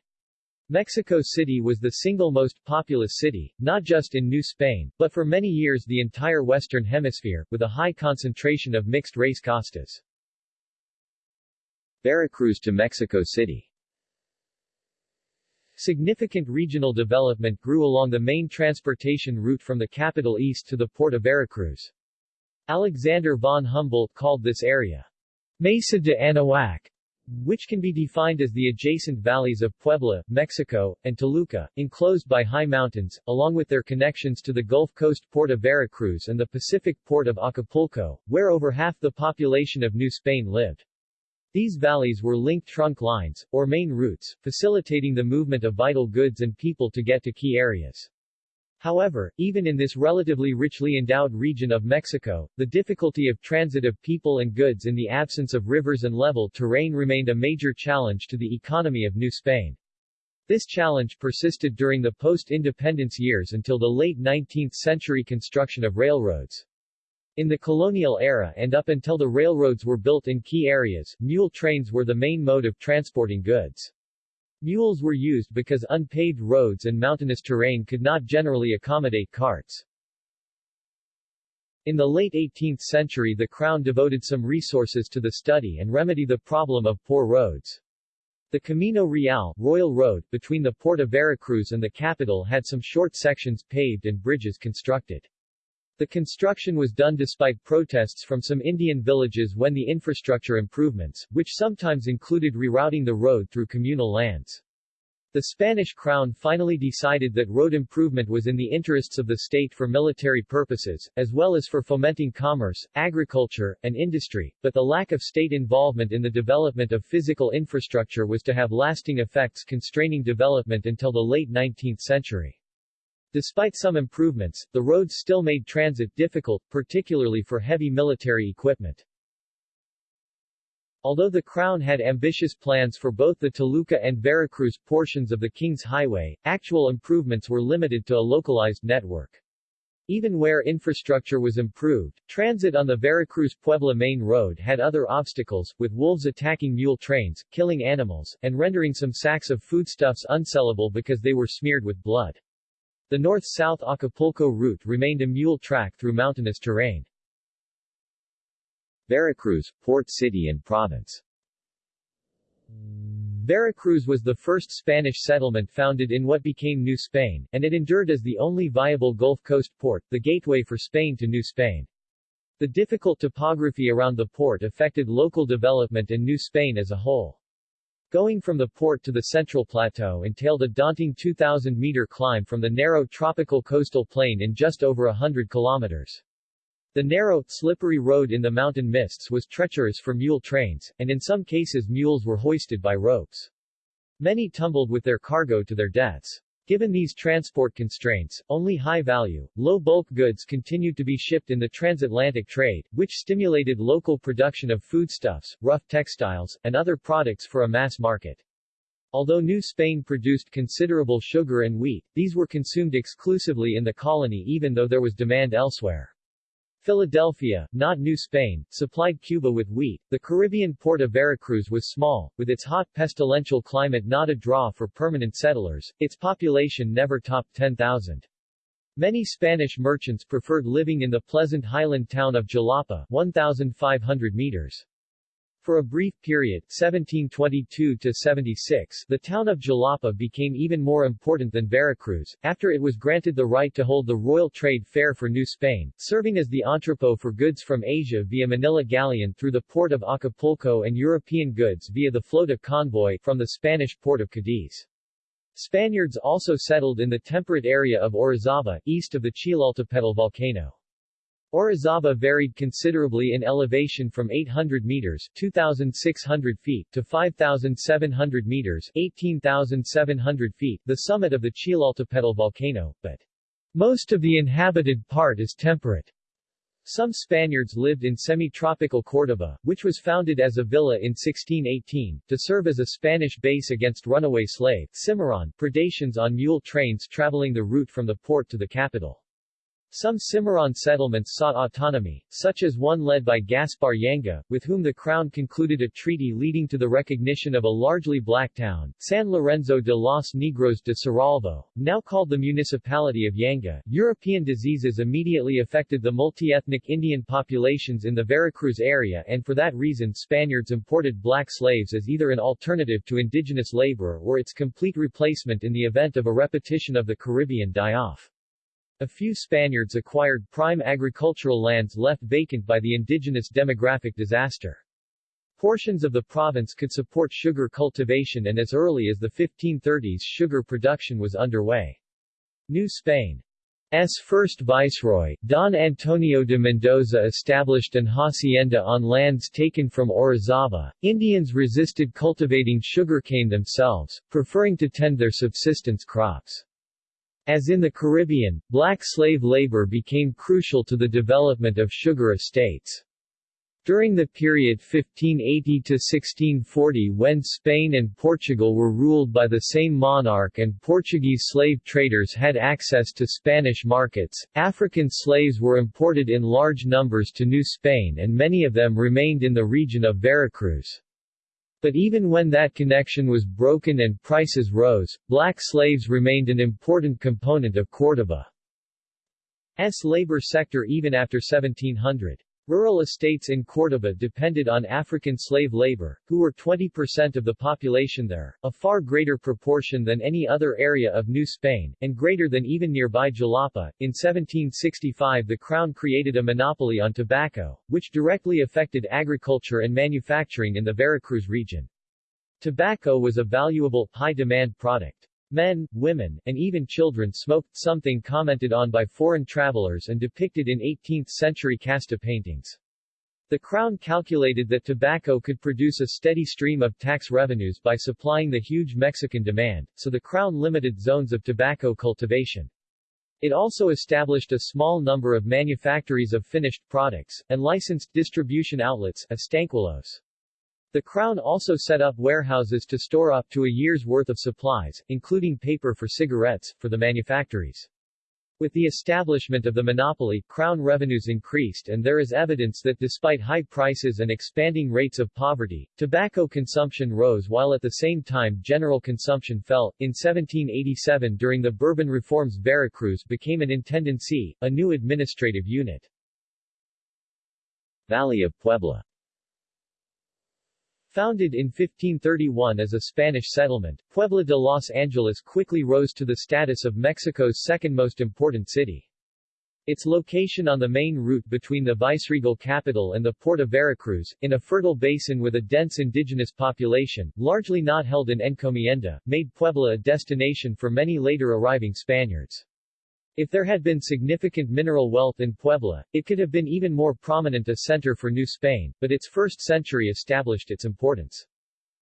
Mexico City was the single most populous city, not just in New Spain, but for many years the entire Western Hemisphere, with a high concentration of mixed-race castas. Veracruz to Mexico City Significant regional development grew along the main transportation route from the capital east to the port of Veracruz. Alexander von Humboldt called this area Mesa de Anahuac, which can be defined as the adjacent valleys of Puebla, Mexico, and Toluca, enclosed by high mountains, along with their connections to the Gulf Coast port of Veracruz and the Pacific port of Acapulco, where over half the population of New Spain lived. These valleys were linked trunk lines, or main routes, facilitating the movement of vital goods and people to get to key areas. However, even in this relatively richly endowed region of Mexico, the difficulty of transit of people and goods in the absence of rivers and level terrain remained a major challenge to the economy of New Spain. This challenge persisted during the post-independence years until the late 19th century construction of railroads. In the colonial era and up until the railroads were built in key areas, mule trains were the main mode of transporting goods. Mules were used because unpaved roads and mountainous terrain could not generally accommodate carts. In the late 18th century the Crown devoted some resources to the study and remedy the problem of poor roads. The Camino Real, Royal Road, between the port of Veracruz and the capital had some short sections paved and bridges constructed. The construction was done despite protests from some Indian villages when the infrastructure improvements, which sometimes included rerouting the road through communal lands. The Spanish crown finally decided that road improvement was in the interests of the state for military purposes, as well as for fomenting commerce, agriculture, and industry, but the lack of state involvement in the development of physical infrastructure was to have lasting effects constraining development until the late 19th century. Despite some improvements, the roads still made transit difficult, particularly for heavy military equipment. Although the Crown had ambitious plans for both the Toluca and Veracruz portions of the King's Highway, actual improvements were limited to a localized network. Even where infrastructure was improved, transit on the Veracruz-Puebla main road had other obstacles, with wolves attacking mule trains, killing animals, and rendering some sacks of foodstuffs unsellable because they were smeared with blood. The north-south Acapulco route remained a mule track through mountainous terrain. Veracruz, port city and province Veracruz was the first Spanish settlement founded in what became New Spain, and it endured as the only viable Gulf Coast port, the gateway for Spain to New Spain. The difficult topography around the port affected local development in New Spain as a whole. Going from the port to the central plateau entailed a daunting 2,000-meter climb from the narrow tropical coastal plain in just over a hundred kilometers. The narrow, slippery road in the mountain mists was treacherous for mule trains, and in some cases mules were hoisted by ropes. Many tumbled with their cargo to their deaths. Given these transport constraints, only high-value, low-bulk goods continued to be shipped in the transatlantic trade, which stimulated local production of foodstuffs, rough textiles, and other products for a mass market. Although New Spain produced considerable sugar and wheat, these were consumed exclusively in the colony even though there was demand elsewhere. Philadelphia, not New Spain, supplied Cuba with wheat. The Caribbean port of Veracruz was small, with its hot pestilential climate not a draw for permanent settlers, its population never topped 10,000. Many Spanish merchants preferred living in the pleasant highland town of Jalapa 1,500 meters. For a brief period 1722-76, the town of Jalapa became even more important than Veracruz, after it was granted the right to hold the Royal Trade Fair for New Spain, serving as the entrepot for goods from Asia via Manila Galleon through the port of Acapulco and European goods via the flota convoy from the Spanish port of Cadiz. Spaniards also settled in the temperate area of Orizaba, east of the Citlaltépetl volcano. Orizaba varied considerably in elevation from 800 meters 2,600 feet to 5,700 meters 18,700 feet, the summit of the Citlaltépetl volcano, but most of the inhabited part is temperate. Some Spaniards lived in semi-tropical Córdoba, which was founded as a villa in 1618, to serve as a Spanish base against runaway slave Cimarron predations on mule trains traveling the route from the port to the capital. Some Cimarron settlements sought autonomy, such as one led by Gaspar Yanga, with whom the Crown concluded a treaty leading to the recognition of a largely black town, San Lorenzo de los Negros de Cerralvo, now called the municipality of Yanga. European diseases immediately affected the multi-ethnic Indian populations in the Veracruz area and for that reason Spaniards imported black slaves as either an alternative to indigenous labor or its complete replacement in the event of a repetition of the Caribbean die-off. A few Spaniards acquired prime agricultural lands left vacant by the indigenous demographic disaster. Portions of the province could support sugar cultivation and as early as the 1530s sugar production was underway. New Spain's first viceroy, Don Antonio de Mendoza established an hacienda on lands taken from Orizaba. Indians resisted cultivating sugarcane themselves, preferring to tend their subsistence crops. As in the Caribbean, black slave labor became crucial to the development of sugar estates. During the period 1580 to 1640 when Spain and Portugal were ruled by the same monarch and Portuguese slave traders had access to Spanish markets, African slaves were imported in large numbers to New Spain and many of them remained in the region of Veracruz. But even when that connection was broken and prices rose, black slaves remained an important component of Córdoba's labor sector even after 1700. Rural estates in Córdoba depended on African slave labor, who were 20% of the population there, a far greater proportion than any other area of New Spain, and greater than even nearby Jalapa. In 1765 the Crown created a monopoly on tobacco, which directly affected agriculture and manufacturing in the Veracruz region. Tobacco was a valuable, high-demand product. Men, women, and even children smoked, something commented on by foreign travelers and depicted in 18th-century casta paintings. The Crown calculated that tobacco could produce a steady stream of tax revenues by supplying the huge Mexican demand, so the Crown limited zones of tobacco cultivation. It also established a small number of manufactories of finished products, and licensed distribution outlets estanquillos. The Crown also set up warehouses to store up to a year's worth of supplies, including paper for cigarettes, for the manufactories. With the establishment of the monopoly, Crown revenues increased and there is evidence that despite high prices and expanding rates of poverty, tobacco consumption rose while at the same time general consumption fell. In 1787 during the Bourbon reforms Veracruz became an intendancy, a new administrative unit. Valley of Puebla Founded in 1531 as a Spanish settlement, Puebla de Los Angeles quickly rose to the status of Mexico's second most important city. Its location on the main route between the viceregal capital and the port of Veracruz, in a fertile basin with a dense indigenous population, largely not held in encomienda, made Puebla a destination for many later arriving Spaniards. If there had been significant mineral wealth in Puebla, it could have been even more prominent a center for New Spain, but its first century established its importance.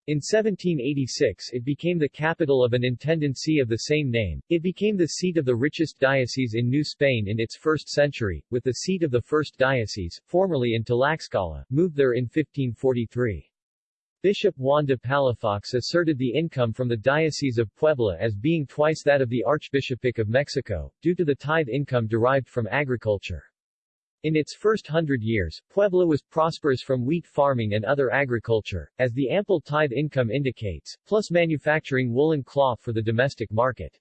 In 1786 it became the capital of an intendancy of the same name. It became the seat of the richest diocese in New Spain in its first century, with the seat of the first diocese, formerly in Tlaxcala, moved there in 1543. Bishop Juan de Palafox asserted the income from the Diocese of Puebla as being twice that of the Archbishopric of Mexico, due to the tithe income derived from agriculture. In its first hundred years, Puebla was prosperous from wheat farming and other agriculture, as the ample tithe income indicates, plus manufacturing woolen cloth for the domestic market.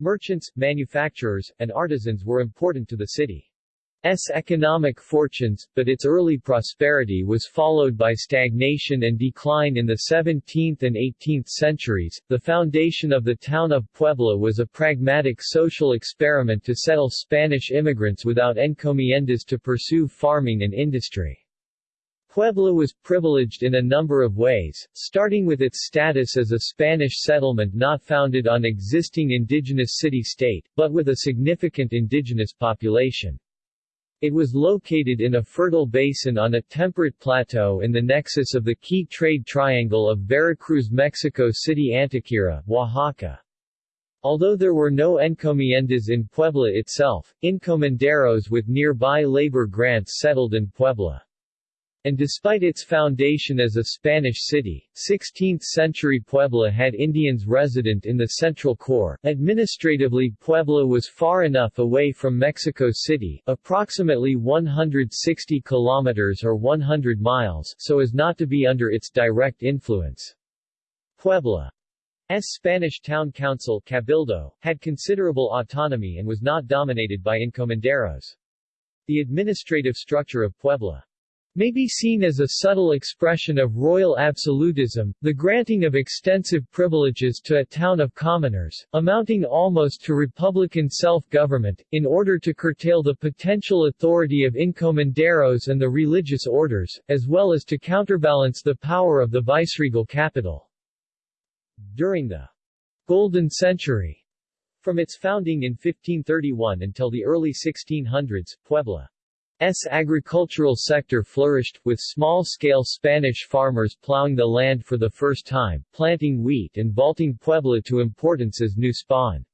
Merchants, manufacturers, and artisans were important to the city. Economic fortunes, but its early prosperity was followed by stagnation and decline in the 17th and 18th centuries. The foundation of the town of Puebla was a pragmatic social experiment to settle Spanish immigrants without encomiendas to pursue farming and industry. Puebla was privileged in a number of ways, starting with its status as a Spanish settlement not founded on existing indigenous city-state, but with a significant indigenous population. It was located in a fertile basin on a temperate plateau in the nexus of the key trade triangle of Veracruz Mexico City Antequera, Oaxaca. Although there were no encomiendas in Puebla itself, encomenderos with nearby labor grants settled in Puebla. And despite its foundation as a Spanish city, 16th-century Puebla had Indians resident in the central core. Administratively Puebla was far enough away from Mexico City approximately 160 kilometers or 100 miles so as not to be under its direct influence. Puebla Puebla's Spanish town council Cabildo, had considerable autonomy and was not dominated by encomenderos. The administrative structure of Puebla may be seen as a subtle expression of royal absolutism, the granting of extensive privileges to a town of commoners, amounting almost to republican self-government, in order to curtail the potential authority of encomenderos and the religious orders, as well as to counterbalance the power of the viceregal capital. During the Golden Century, from its founding in 1531 until the early 1600s, Puebla S agricultural sector flourished, with small-scale Spanish farmers plowing the land for the first time, planting wheat and vaulting Puebla to importance as new Spain.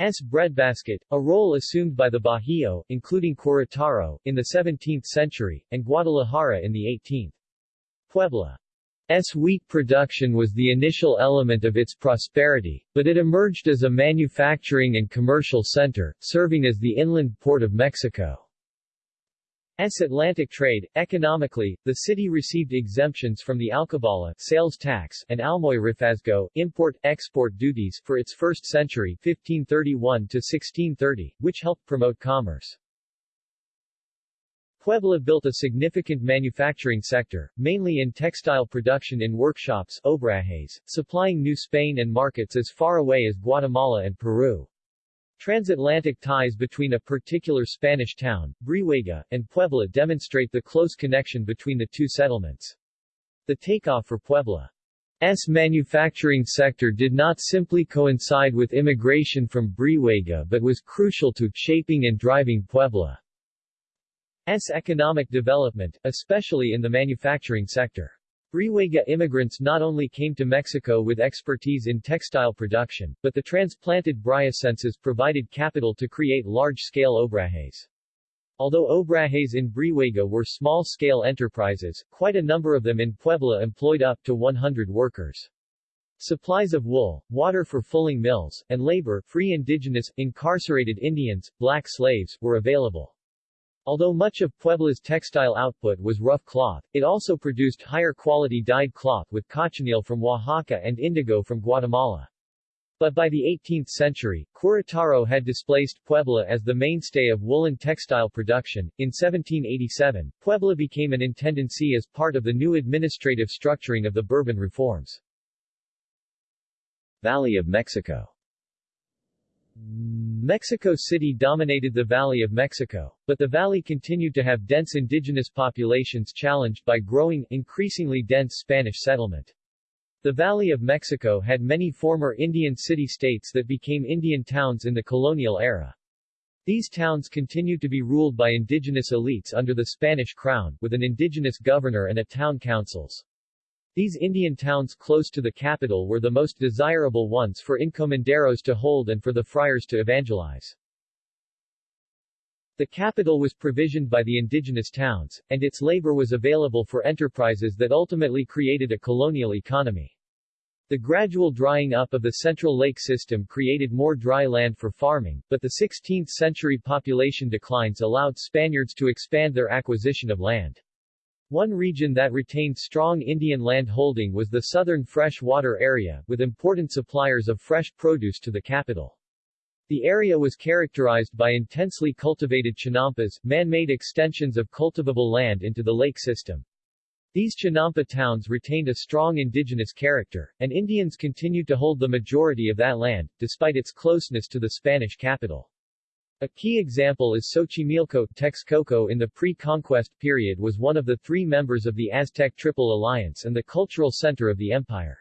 S breadbasket, a role assumed by the Bajío, including Querétaro, in the 17th century, and Guadalajara in the 18th. Puebla S wheat production was the initial element of its prosperity, but it emerged as a manufacturing and commercial center, serving as the inland port of Mexico. S Atlantic trade. Economically, the city received exemptions from the alcabala sales tax and almojarifazgo import-export duties for its first century 1531 to 1630, which helped promote commerce. Puebla built a significant manufacturing sector, mainly in textile production in workshops obrajes, supplying New Spain and markets as far away as Guatemala and Peru. Transatlantic ties between a particular Spanish town, Brihuega, and Puebla demonstrate the close connection between the two settlements. The takeoff for Puebla's manufacturing sector did not simply coincide with immigration from Brihuega but was crucial to shaping and driving Puebla's economic development, especially in the manufacturing sector. Brihuega immigrants not only came to Mexico with expertise in textile production, but the transplanted Brihuecenses provided capital to create large-scale obrajes. Although obrajes in Brihuega were small-scale enterprises, quite a number of them in Puebla employed up to 100 workers. Supplies of wool, water for fulling mills, and labor free indigenous, incarcerated Indians, black slaves, were available. Although much of Puebla's textile output was rough cloth, it also produced higher quality dyed cloth with cochineal from Oaxaca and indigo from Guatemala. But by the 18th century, Querétaro had displaced Puebla as the mainstay of woolen textile production. In 1787, Puebla became an intendancy as part of the new administrative structuring of the Bourbon reforms. Valley of Mexico Mexico City dominated the Valley of Mexico, but the valley continued to have dense indigenous populations challenged by growing, increasingly dense Spanish settlement. The Valley of Mexico had many former Indian city-states that became Indian towns in the colonial era. These towns continued to be ruled by indigenous elites under the Spanish crown, with an indigenous governor and a town councils. These Indian towns close to the capital were the most desirable ones for encomenderos to hold and for the friars to evangelize. The capital was provisioned by the indigenous towns, and its labor was available for enterprises that ultimately created a colonial economy. The gradual drying up of the central lake system created more dry land for farming, but the 16th-century population declines allowed Spaniards to expand their acquisition of land. One region that retained strong Indian land holding was the southern freshwater area, with important suppliers of fresh produce to the capital. The area was characterized by intensely cultivated chinampas, man-made extensions of cultivable land into the lake system. These Chinampa towns retained a strong indigenous character, and Indians continued to hold the majority of that land, despite its closeness to the Spanish capital. A key example is Xochimilco. Texcoco in the pre-conquest period was one of the three members of the Aztec Triple Alliance and the cultural center of the empire.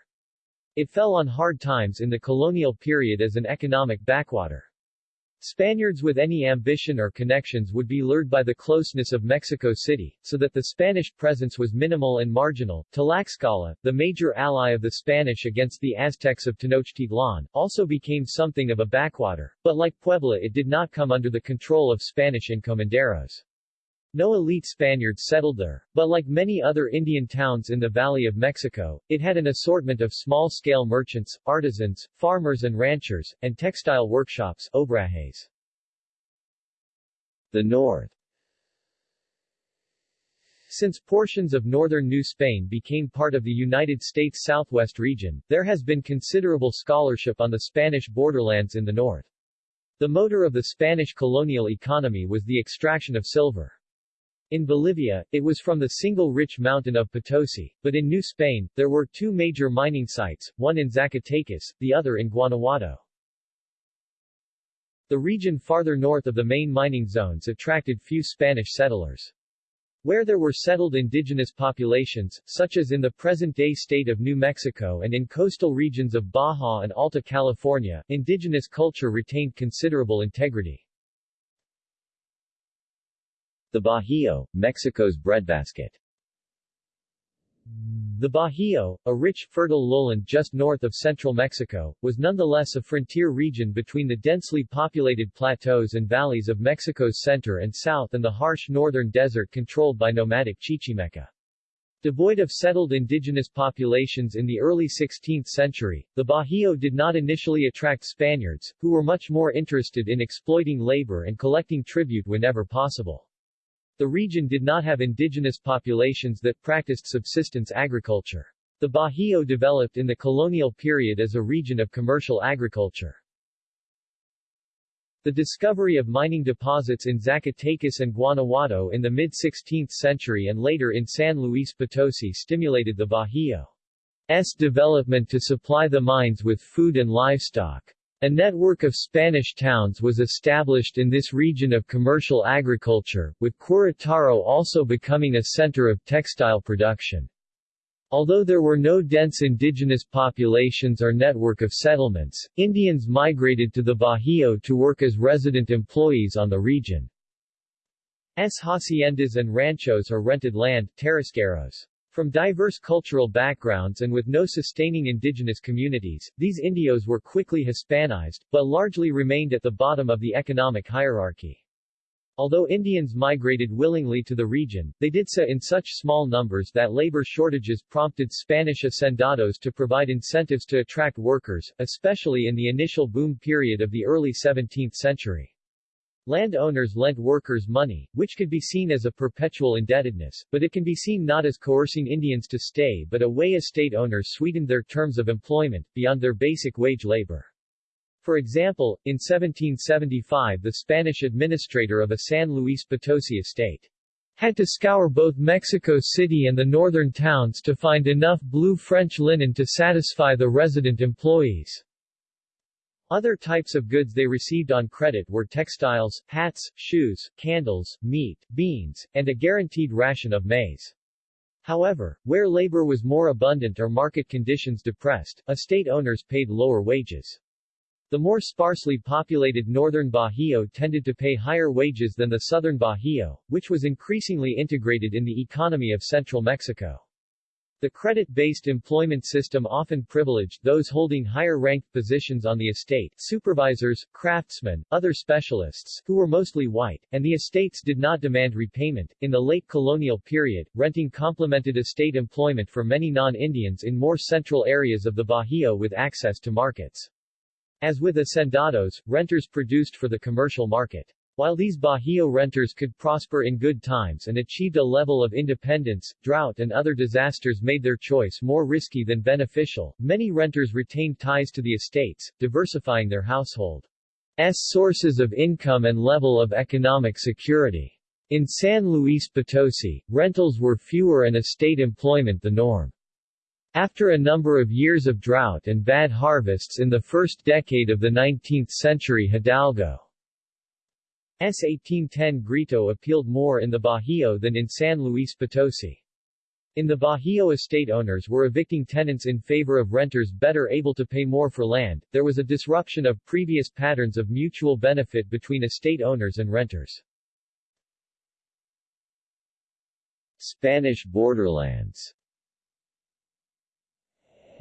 It fell on hard times in the colonial period as an economic backwater. Spaniards with any ambition or connections would be lured by the closeness of Mexico City, so that the Spanish presence was minimal and marginal. Tlaxcala, the major ally of the Spanish against the Aztecs of Tenochtitlan, also became something of a backwater, but like Puebla it did not come under the control of Spanish encomenderos. No elite Spaniards settled there, but like many other Indian towns in the Valley of Mexico, it had an assortment of small-scale merchants, artisans, farmers and ranchers, and textile workshops obrajes. The North Since portions of northern New Spain became part of the United States Southwest region, there has been considerable scholarship on the Spanish borderlands in the north. The motor of the Spanish colonial economy was the extraction of silver. In Bolivia, it was from the single rich mountain of Potosi, but in New Spain, there were two major mining sites, one in Zacatecas, the other in Guanajuato. The region farther north of the main mining zones attracted few Spanish settlers. Where there were settled indigenous populations, such as in the present-day state of New Mexico and in coastal regions of Baja and Alta California, indigenous culture retained considerable integrity. The Bajío, Mexico's breadbasket. The Bajío, a rich, fertile lowland just north of central Mexico, was nonetheless a frontier region between the densely populated plateaus and valleys of Mexico's center and south and the harsh northern desert controlled by nomadic Chichimeca. Devoid of settled indigenous populations in the early 16th century, the Bajío did not initially attract Spaniards, who were much more interested in exploiting labor and collecting tribute whenever possible. The region did not have indigenous populations that practiced subsistence agriculture. The Bajío developed in the colonial period as a region of commercial agriculture. The discovery of mining deposits in Zacatecas and Guanajuato in the mid-16th century and later in San Luis Potosi stimulated the Bajío's development to supply the mines with food and livestock. A network of Spanish towns was established in this region of commercial agriculture, with Querétaro also becoming a center of textile production. Although there were no dense indigenous populations or network of settlements, Indians migrated to the Bajío to work as resident employees on the region. S haciendas and ranchos or rented land terrazgueros. From diverse cultural backgrounds and with no sustaining indigenous communities, these indios were quickly Hispanized, but largely remained at the bottom of the economic hierarchy. Although Indians migrated willingly to the region, they did so in such small numbers that labor shortages prompted Spanish hacendados to provide incentives to attract workers, especially in the initial boom period of the early 17th century. Landowners lent workers money, which could be seen as a perpetual indebtedness, but it can be seen not as coercing Indians to stay but a way estate owners sweetened their terms of employment, beyond their basic wage labor. For example, in 1775 the Spanish administrator of a San Luis Potosi estate had to scour both Mexico City and the northern towns to find enough blue French linen to satisfy the resident employees. Other types of goods they received on credit were textiles, hats, shoes, candles, meat, beans, and a guaranteed ration of maize. However, where labor was more abundant or market conditions depressed, estate owners paid lower wages. The more sparsely populated northern Bajío tended to pay higher wages than the southern Bajío, which was increasingly integrated in the economy of central Mexico. The credit-based employment system often privileged those holding higher-ranked positions on the estate supervisors, craftsmen, other specialists, who were mostly white, and the estates did not demand repayment. In the late colonial period, renting complemented estate employment for many non-Indians in more central areas of the Bajío with access to markets. As with hacendados, renters produced for the commercial market. While these Bajío renters could prosper in good times and achieved a level of independence, drought and other disasters made their choice more risky than beneficial. Many renters retained ties to the estates, diversifying their household's sources of income and level of economic security. In San Luis Potosi, rentals were fewer and estate employment the norm. After a number of years of drought and bad harvests in the first decade of the 19th century Hidalgo S 1810 grito appealed more in the Bajío than in San Luis Potosi. In the Bajío estate owners were evicting tenants in favor of renters better able to pay more for land, there was a disruption of previous patterns of mutual benefit between estate owners and renters. Spanish borderlands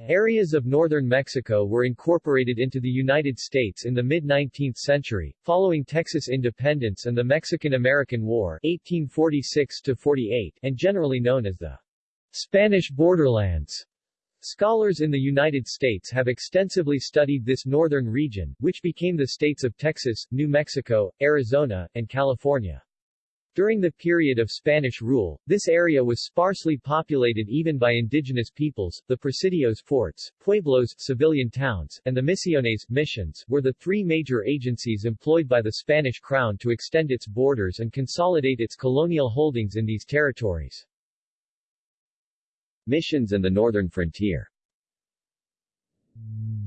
Areas of northern Mexico were incorporated into the United States in the mid-19th century, following Texas independence and the Mexican-American War 1846-48, and generally known as the Spanish borderlands. Scholars in the United States have extensively studied this northern region, which became the states of Texas, New Mexico, Arizona, and California. During the period of Spanish rule, this area was sparsely populated even by indigenous peoples. The presidios forts, pueblos civilian towns, and the misiones missions were the three major agencies employed by the Spanish crown to extend its borders and consolidate its colonial holdings in these territories. Missions and the northern frontier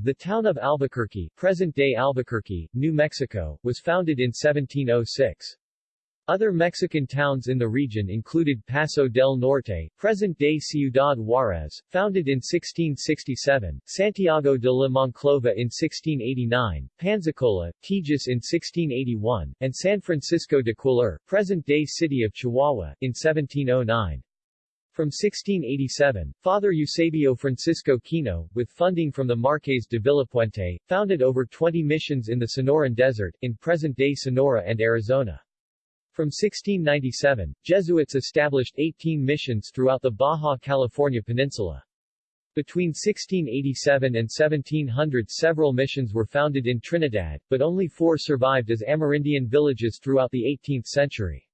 The town of Albuquerque, present-day Albuquerque, New Mexico, was founded in 1706. Other Mexican towns in the region included Paso del Norte, present-day Ciudad Juárez, founded in 1667, Santiago de la Monclova in 1689, Panzacola, Tejas in 1681, and San Francisco de Cuéllar, present-day city of Chihuahua, in 1709. From 1687, Father Eusebio Francisco Kino, with funding from the Marques de Villapuente, founded over 20 missions in the Sonoran Desert, in present-day Sonora and Arizona. From 1697, Jesuits established 18 missions throughout the Baja California Peninsula. Between 1687 and 1700 several missions were founded in Trinidad, but only four survived as Amerindian villages throughout the 18th century.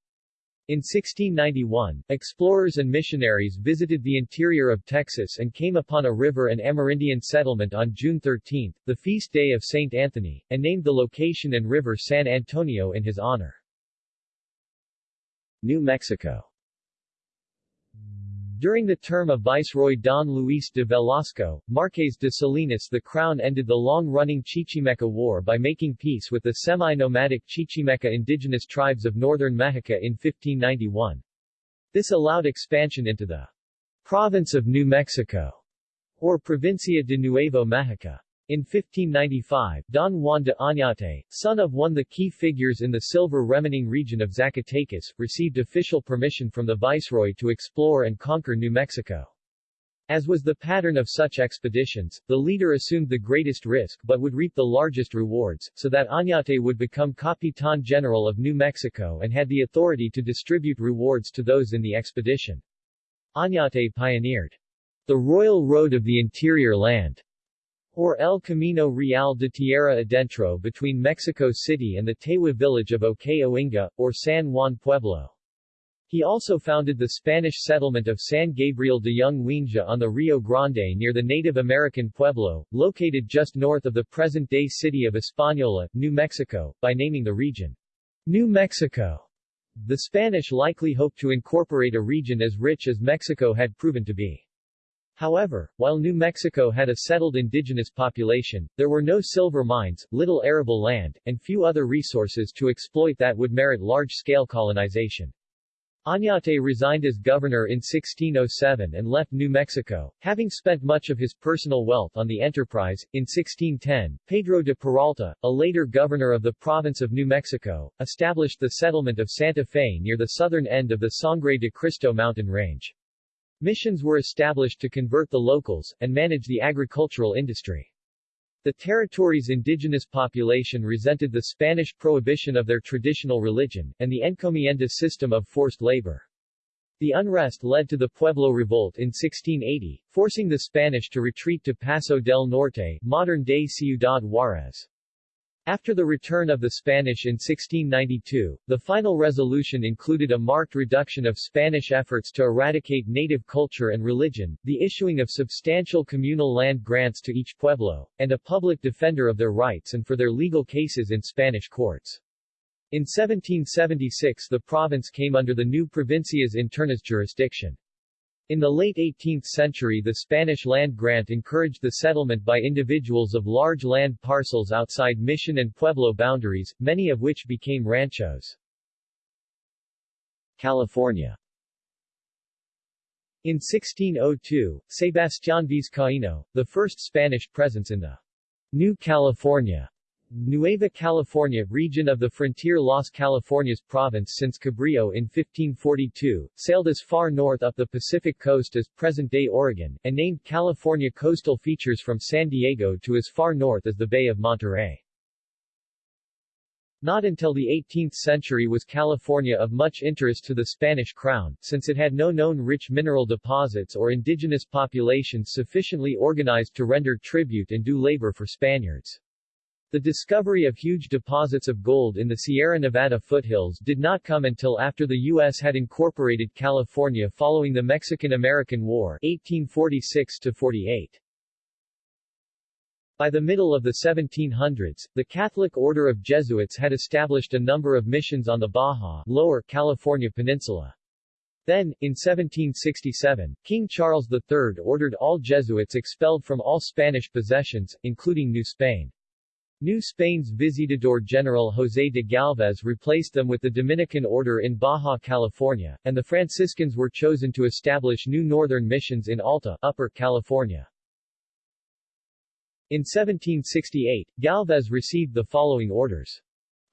In 1691, explorers and missionaries visited the interior of Texas and came upon a river and Amerindian settlement on June 13, the feast day of St. Anthony, and named the location and river San Antonio in his honor. New Mexico during the term of Viceroy Don Luis de Velasco, Marques de Salinas the Crown ended the long-running Chichimeca War by making peace with the semi-nomadic Chichimeca indigenous tribes of northern Mexico in 1591. This allowed expansion into the province of New Mexico, or Provincia de Nuevo Mexico. In 1595, Don Juan de Oñate, son of one of the key figures in the silver remening region of Zacatecas, received official permission from the viceroy to explore and conquer New Mexico. As was the pattern of such expeditions, the leader assumed the greatest risk but would reap the largest rewards, so that Oñate would become Capitan General of New Mexico and had the authority to distribute rewards to those in the expedition. Oñate pioneered the Royal Road of the Interior Land or El Camino Real de Tierra Adentro between Mexico City and the Tewa village of Ohkay Owingeh, or San Juan Pueblo. He also founded the Spanish settlement of San Gabriel de Yungue-Ouinge on the Rio Grande near the Native American Pueblo, located just north of the present-day city of Española, New Mexico, by naming the region New Mexico. The Spanish likely hoped to incorporate a region as rich as Mexico had proven to be. However, while New Mexico had a settled indigenous population, there were no silver mines, little arable land, and few other resources to exploit that would merit large-scale colonization. Oñate resigned as governor in 1607 and left New Mexico, having spent much of his personal wealth on the enterprise. In 1610, Pedro de Peralta, a later governor of the province of New Mexico, established the settlement of Santa Fe near the southern end of the Sangre de Cristo mountain range. Missions were established to convert the locals, and manage the agricultural industry. The territory's indigenous population resented the Spanish prohibition of their traditional religion, and the encomienda system of forced labor. The unrest led to the Pueblo Revolt in 1680, forcing the Spanish to retreat to Paso del Norte, modern-day Ciudad Juárez. After the return of the Spanish in 1692, the final resolution included a marked reduction of Spanish efforts to eradicate native culture and religion, the issuing of substantial communal land grants to each pueblo, and a public defender of their rights and for their legal cases in Spanish courts. In 1776 the province came under the new Provincias Internas jurisdiction. In the late 18th century the Spanish land grant encouraged the settlement by individuals of large land parcels outside mission and pueblo boundaries, many of which became ranchos. California In 1602, Sebastián Vizcaíno, the first Spanish presence in the New California Nueva California region of the frontier Las Californias province since Cabrillo in 1542, sailed as far north up the Pacific coast as present-day Oregon, and named California coastal features from San Diego to as far north as the Bay of Monterey. Not until the 18th century was California of much interest to the Spanish crown, since it had no known rich mineral deposits or indigenous populations sufficiently organized to render tribute and do labor for Spaniards. The discovery of huge deposits of gold in the Sierra Nevada foothills did not come until after the U.S. had incorporated California following the Mexican-American War 1846-48. By the middle of the 1700s, the Catholic Order of Jesuits had established a number of missions on the Baja, Lower California Peninsula. Then, in 1767, King Charles III ordered all Jesuits expelled from all Spanish possessions, including New Spain. New Spain's Visitador General José de Galvez replaced them with the Dominican Order in Baja California, and the Franciscans were chosen to establish new northern missions in Alta, Upper California. In 1768, Galvez received the following orders.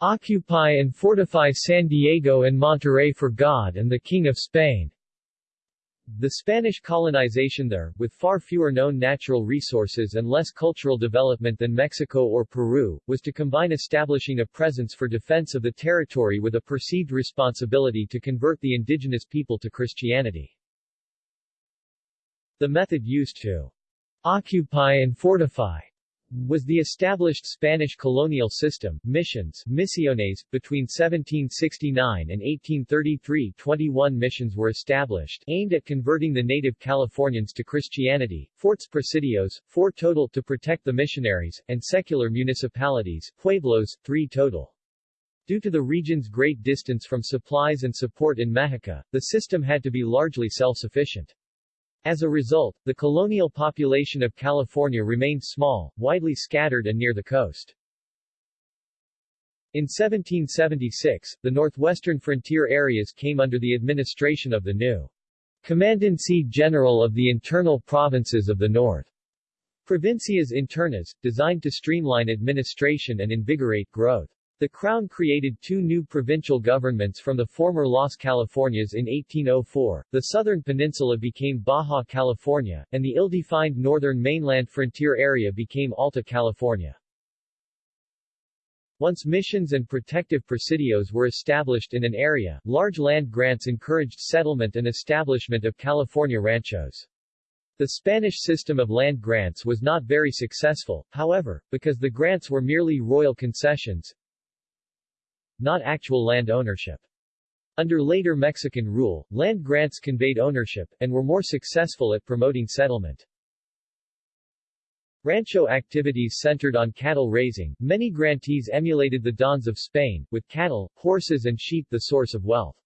Occupy and fortify San Diego and Monterey for God and the King of Spain. The Spanish colonization there, with far fewer known natural resources and less cultural development than Mexico or Peru, was to combine establishing a presence for defense of the territory with a perceived responsibility to convert the indigenous people to Christianity. The method used to occupy and fortify was the established Spanish colonial system, missions misiones. Between 1769 and 1833 21 missions were established, aimed at converting the native Californians to Christianity, forts presidios, four total to protect the missionaries, and secular municipalities, pueblos, three total. Due to the region's great distance from supplies and support in Mexico, the system had to be largely self-sufficient. As a result, the colonial population of California remained small, widely scattered and near the coast. In 1776, the northwestern frontier areas came under the administration of the new Commandancy General of the Internal Provinces of the North. Provincias Internas, designed to streamline administration and invigorate growth. The Crown created two new provincial governments from the former Las Californias in 1804, the southern peninsula became Baja California, and the ill-defined northern mainland frontier area became Alta California. Once missions and protective presidios were established in an area, large land grants encouraged settlement and establishment of California ranchos. The Spanish system of land grants was not very successful, however, because the grants were merely royal concessions, not actual land ownership. Under later Mexican rule, land grants conveyed ownership, and were more successful at promoting settlement. Rancho activities centered on cattle raising, many grantees emulated the Dons of Spain, with cattle, horses and sheep the source of wealth.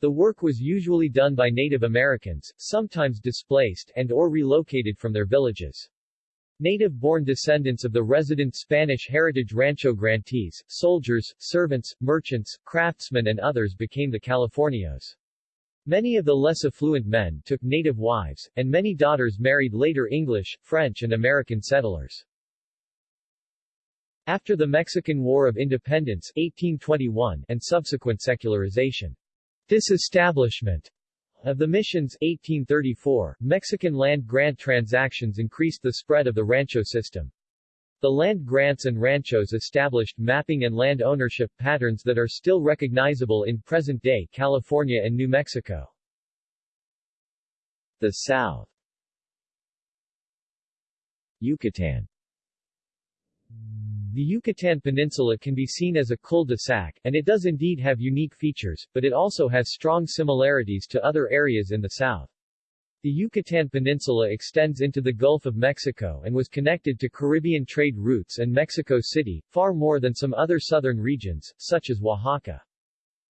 The work was usually done by Native Americans, sometimes displaced and or relocated from their villages. Native-born descendants of the resident Spanish heritage rancho grantees, soldiers, servants, merchants, craftsmen and others became the Californios. Many of the less affluent men took native wives, and many daughters married later English, French and American settlers. After the Mexican War of Independence 1821 and subsequent secularization, disestablishment of the missions 1834, Mexican land grant transactions increased the spread of the rancho system. The land grants and ranchos established mapping and land ownership patterns that are still recognizable in present-day California and New Mexico. The South Yucatan the Yucatan Peninsula can be seen as a cul-de-sac, and it does indeed have unique features, but it also has strong similarities to other areas in the south. The Yucatan Peninsula extends into the Gulf of Mexico and was connected to Caribbean trade routes and Mexico City, far more than some other southern regions, such as Oaxaca.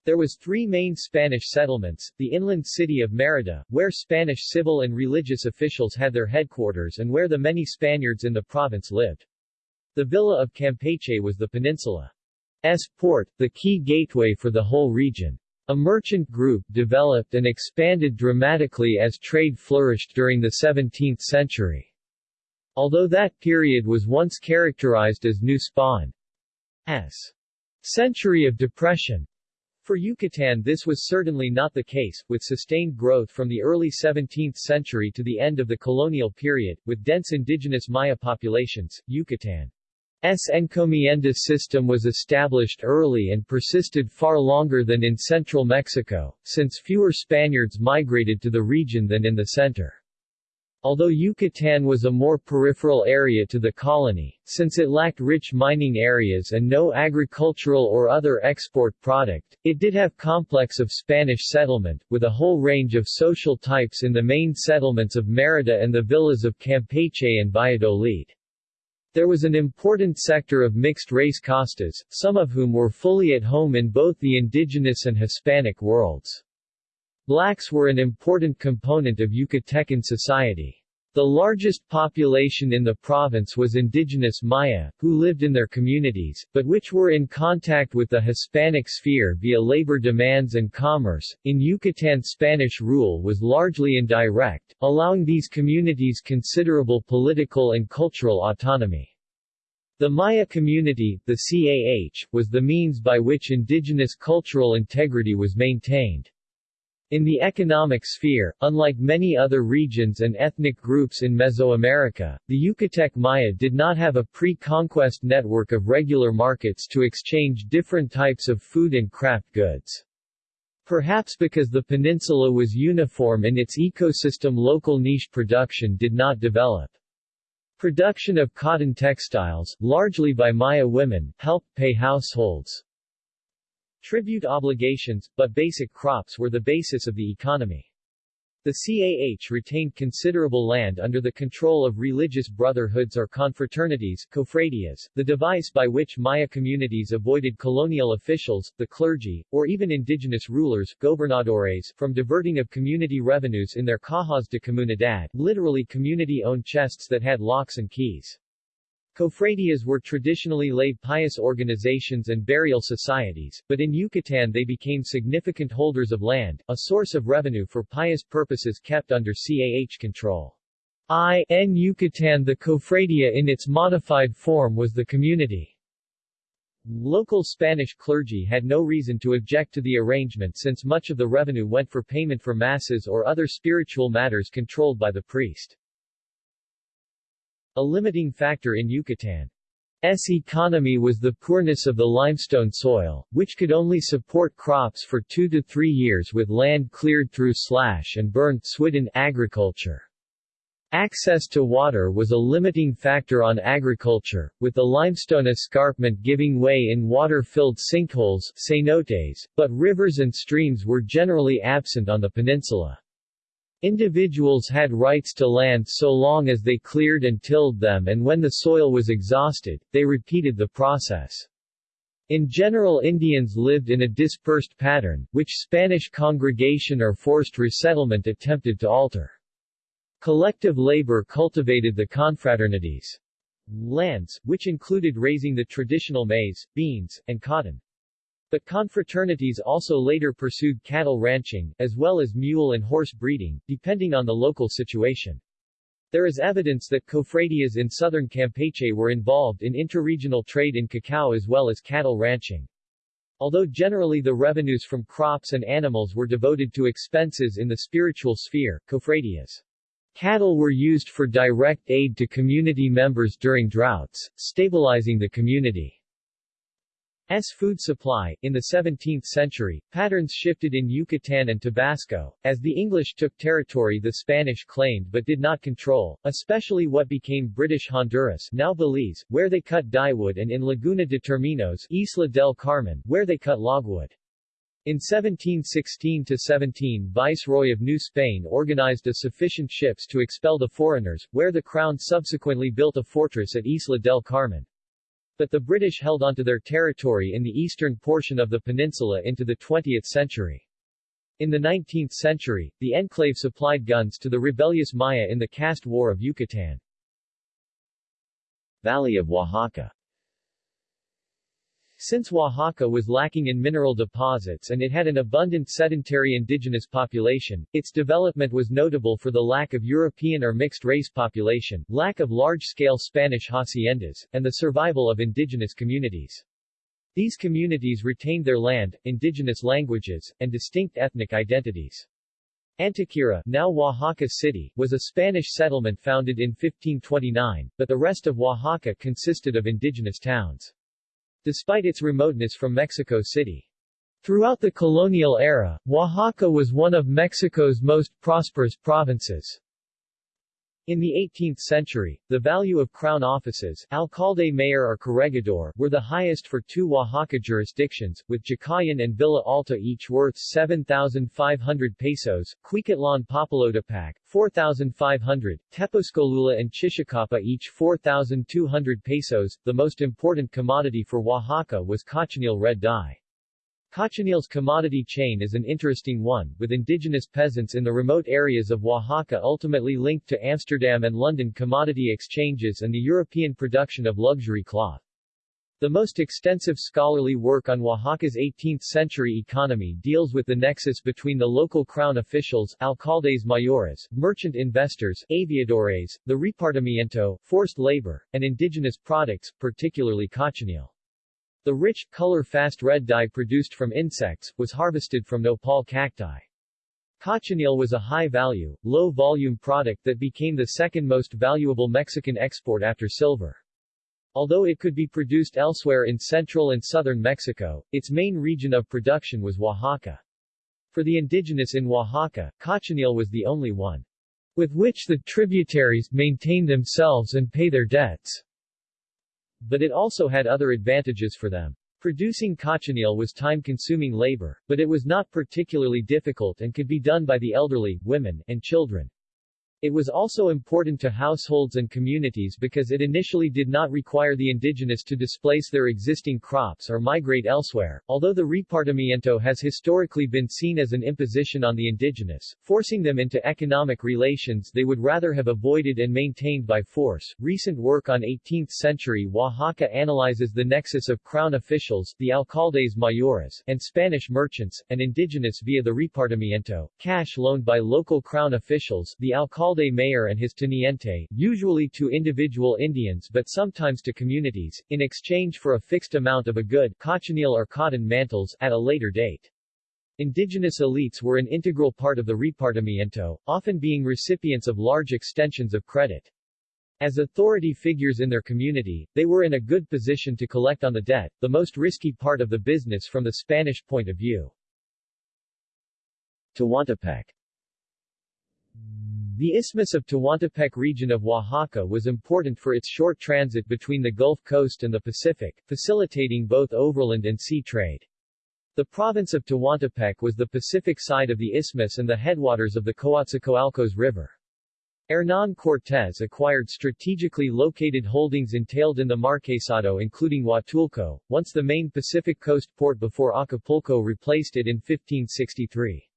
There was three main Spanish settlements, the inland city of Merida, where Spanish civil and religious officials had their headquarters and where the many Spaniards in the province lived. The villa of Campeche was the peninsula's port, the key gateway for the whole region. A merchant group developed and expanded dramatically as trade flourished during the 17th century. Although that period was once characterized as New Spain's century of depression, for Yucatan this was certainly not the case, with sustained growth from the early 17th century to the end of the colonial period, with dense indigenous Maya populations, Yucatan S. encomienda system was established early and persisted far longer than in central Mexico, since fewer Spaniards migrated to the region than in the center. Although Yucatan was a more peripheral area to the colony, since it lacked rich mining areas and no agricultural or other export product, it did have complex of Spanish settlement, with a whole range of social types in the main settlements of Mérida and the villas of Campeche and Valladolid. There was an important sector of mixed-race castas, some of whom were fully at home in both the indigenous and Hispanic worlds. Blacks were an important component of Yucatecan society. The largest population in the province was indigenous Maya, who lived in their communities, but which were in contact with the Hispanic sphere via labor demands and commerce. In Yucatan, Spanish rule was largely indirect, allowing these communities considerable political and cultural autonomy. The Maya community, the CAH, was the means by which indigenous cultural integrity was maintained. In the economic sphere, unlike many other regions and ethnic groups in Mesoamerica, the Yucatec Maya did not have a pre-conquest network of regular markets to exchange different types of food and craft goods. Perhaps because the peninsula was uniform in its ecosystem local niche production did not develop. Production of cotton textiles, largely by Maya women, helped pay households' Tribute obligations, but basic crops were the basis of the economy. The CAH retained considerable land under the control of religious brotherhoods or confraternities cofradias, the device by which Maya communities avoided colonial officials, the clergy, or even indigenous rulers gobernadores, from diverting of community revenues in their cajas de comunidad literally community-owned chests that had locks and keys. Cofradias were traditionally lay pious organizations and burial societies, but in Yucatan they became significant holders of land, a source of revenue for pious purposes kept under CAH control. I in Yucatan the cofradia in its modified form was the community. Local Spanish clergy had no reason to object to the arrangement since much of the revenue went for payment for masses or other spiritual matters controlled by the priest. A limiting factor in Yucatan's economy was the poorness of the limestone soil, which could only support crops for two to three years with land cleared through slash and burn swidden agriculture. Access to water was a limiting factor on agriculture, with the limestone escarpment giving way in water-filled sinkholes cenotes, but rivers and streams were generally absent on the peninsula. Individuals had rights to land so long as they cleared and tilled them and when the soil was exhausted, they repeated the process. In general Indians lived in a dispersed pattern, which Spanish congregation or forced resettlement attempted to alter. Collective labor cultivated the confraternities' lands, which included raising the traditional maize, beans, and cotton. But confraternities also later pursued cattle ranching, as well as mule and horse breeding, depending on the local situation. There is evidence that cofradias in southern Campeche were involved in interregional trade in cacao as well as cattle ranching. Although generally the revenues from crops and animals were devoted to expenses in the spiritual sphere, cofradias cattle were used for direct aid to community members during droughts, stabilizing the community. S food supply. In the 17th century, patterns shifted in Yucatan and Tabasco, as the English took territory the Spanish claimed but did not control, especially what became British Honduras now Belize, where they cut dyewood and in Laguna de Terminos Isla del Carmen, where they cut logwood. In 1716-17 Viceroy of New Spain organized a sufficient ships to expel the foreigners, where the crown subsequently built a fortress at Isla del Carmen but the British held onto their territory in the eastern portion of the peninsula into the 20th century. In the 19th century, the enclave supplied guns to the rebellious Maya in the caste war of Yucatan. Valley of Oaxaca Since Oaxaca was lacking in mineral deposits and it had an abundant sedentary indigenous population, its development was notable for the lack of European or mixed-race population, lack of large-scale Spanish haciendas, and the survival of indigenous communities. These communities retained their land, indigenous languages, and distinct ethnic identities. Antequera, now Oaxaca City, was a Spanish settlement founded in 1529, but the rest of Oaxaca consisted of indigenous towns despite its remoteness from Mexico City. Throughout the colonial era, Oaxaca was one of Mexico's most prosperous provinces. In the 18th century, the value of crown offices, alcalde mayor or corregidor, were the highest for two Oaxaca jurisdictions, with Jicayan and Villa Alta each worth 7,500 pesos, Cuicatlan Papalotepac, 4,500, Tepozcolula and Chichicapa each 4,200 pesos. The most important commodity for Oaxaca was cochineal red dye. Cochineal's commodity chain is an interesting one, with indigenous peasants in the remote areas of Oaxaca ultimately linked to Amsterdam and London commodity exchanges and the European production of luxury cloth. The most extensive scholarly work on Oaxaca's 18th-century economy deals with the nexus between the local crown officials, alcaldes mayores, merchant investors, aviadores, the repartimiento, forced labor, and indigenous products, particularly cochineal. The rich, color-fast red dye produced from insects, was harvested from nopal cacti. Cochineal was a high-value, low-volume product that became the second most valuable Mexican export after silver. Although it could be produced elsewhere in central and southern Mexico, its main region of production was Oaxaca. For the indigenous in Oaxaca, cochineal was the only one with which the tributaries maintain themselves and pay their debts. But it also had other advantages for them. Producing cochineal was time-consuming labor, but it was not particularly difficult and could be done by the elderly, women, and children. It was also important to households and communities because it initially did not require the indigenous to displace their existing crops or migrate elsewhere, although the repartimiento has historically been seen as an imposition on the indigenous, forcing them into economic relations they would rather have avoided and maintained by force. Recent work on 18th-century Oaxaca analyzes the nexus of crown officials, the alcaldes mayores, and Spanish merchants, and indigenous via the repartimiento, cash loaned by local crown officials, the alcalde alcalde mayor and his teniente, usually to individual Indians but sometimes to communities, in exchange for a fixed amount of a good cochineal or cotton mantles at a later date. Indigenous elites were an integral part of the repartimiento, often being recipients of large extensions of credit. As authority figures in their community, they were in a good position to collect on the debt, the most risky part of the business from the Spanish point of view. Tehuantepec the Isthmus of Tehuantepec region of Oaxaca was important for its short transit between the Gulf Coast and the Pacific, facilitating both overland and sea trade. The province of Tehuantepec was the Pacific side of the isthmus and the headwaters of the Coatzacoalcos River. Hernán Cortés acquired strategically located holdings entailed in the Marquesado including Huatulco, once the main Pacific coast port before Acapulco replaced it in 1563.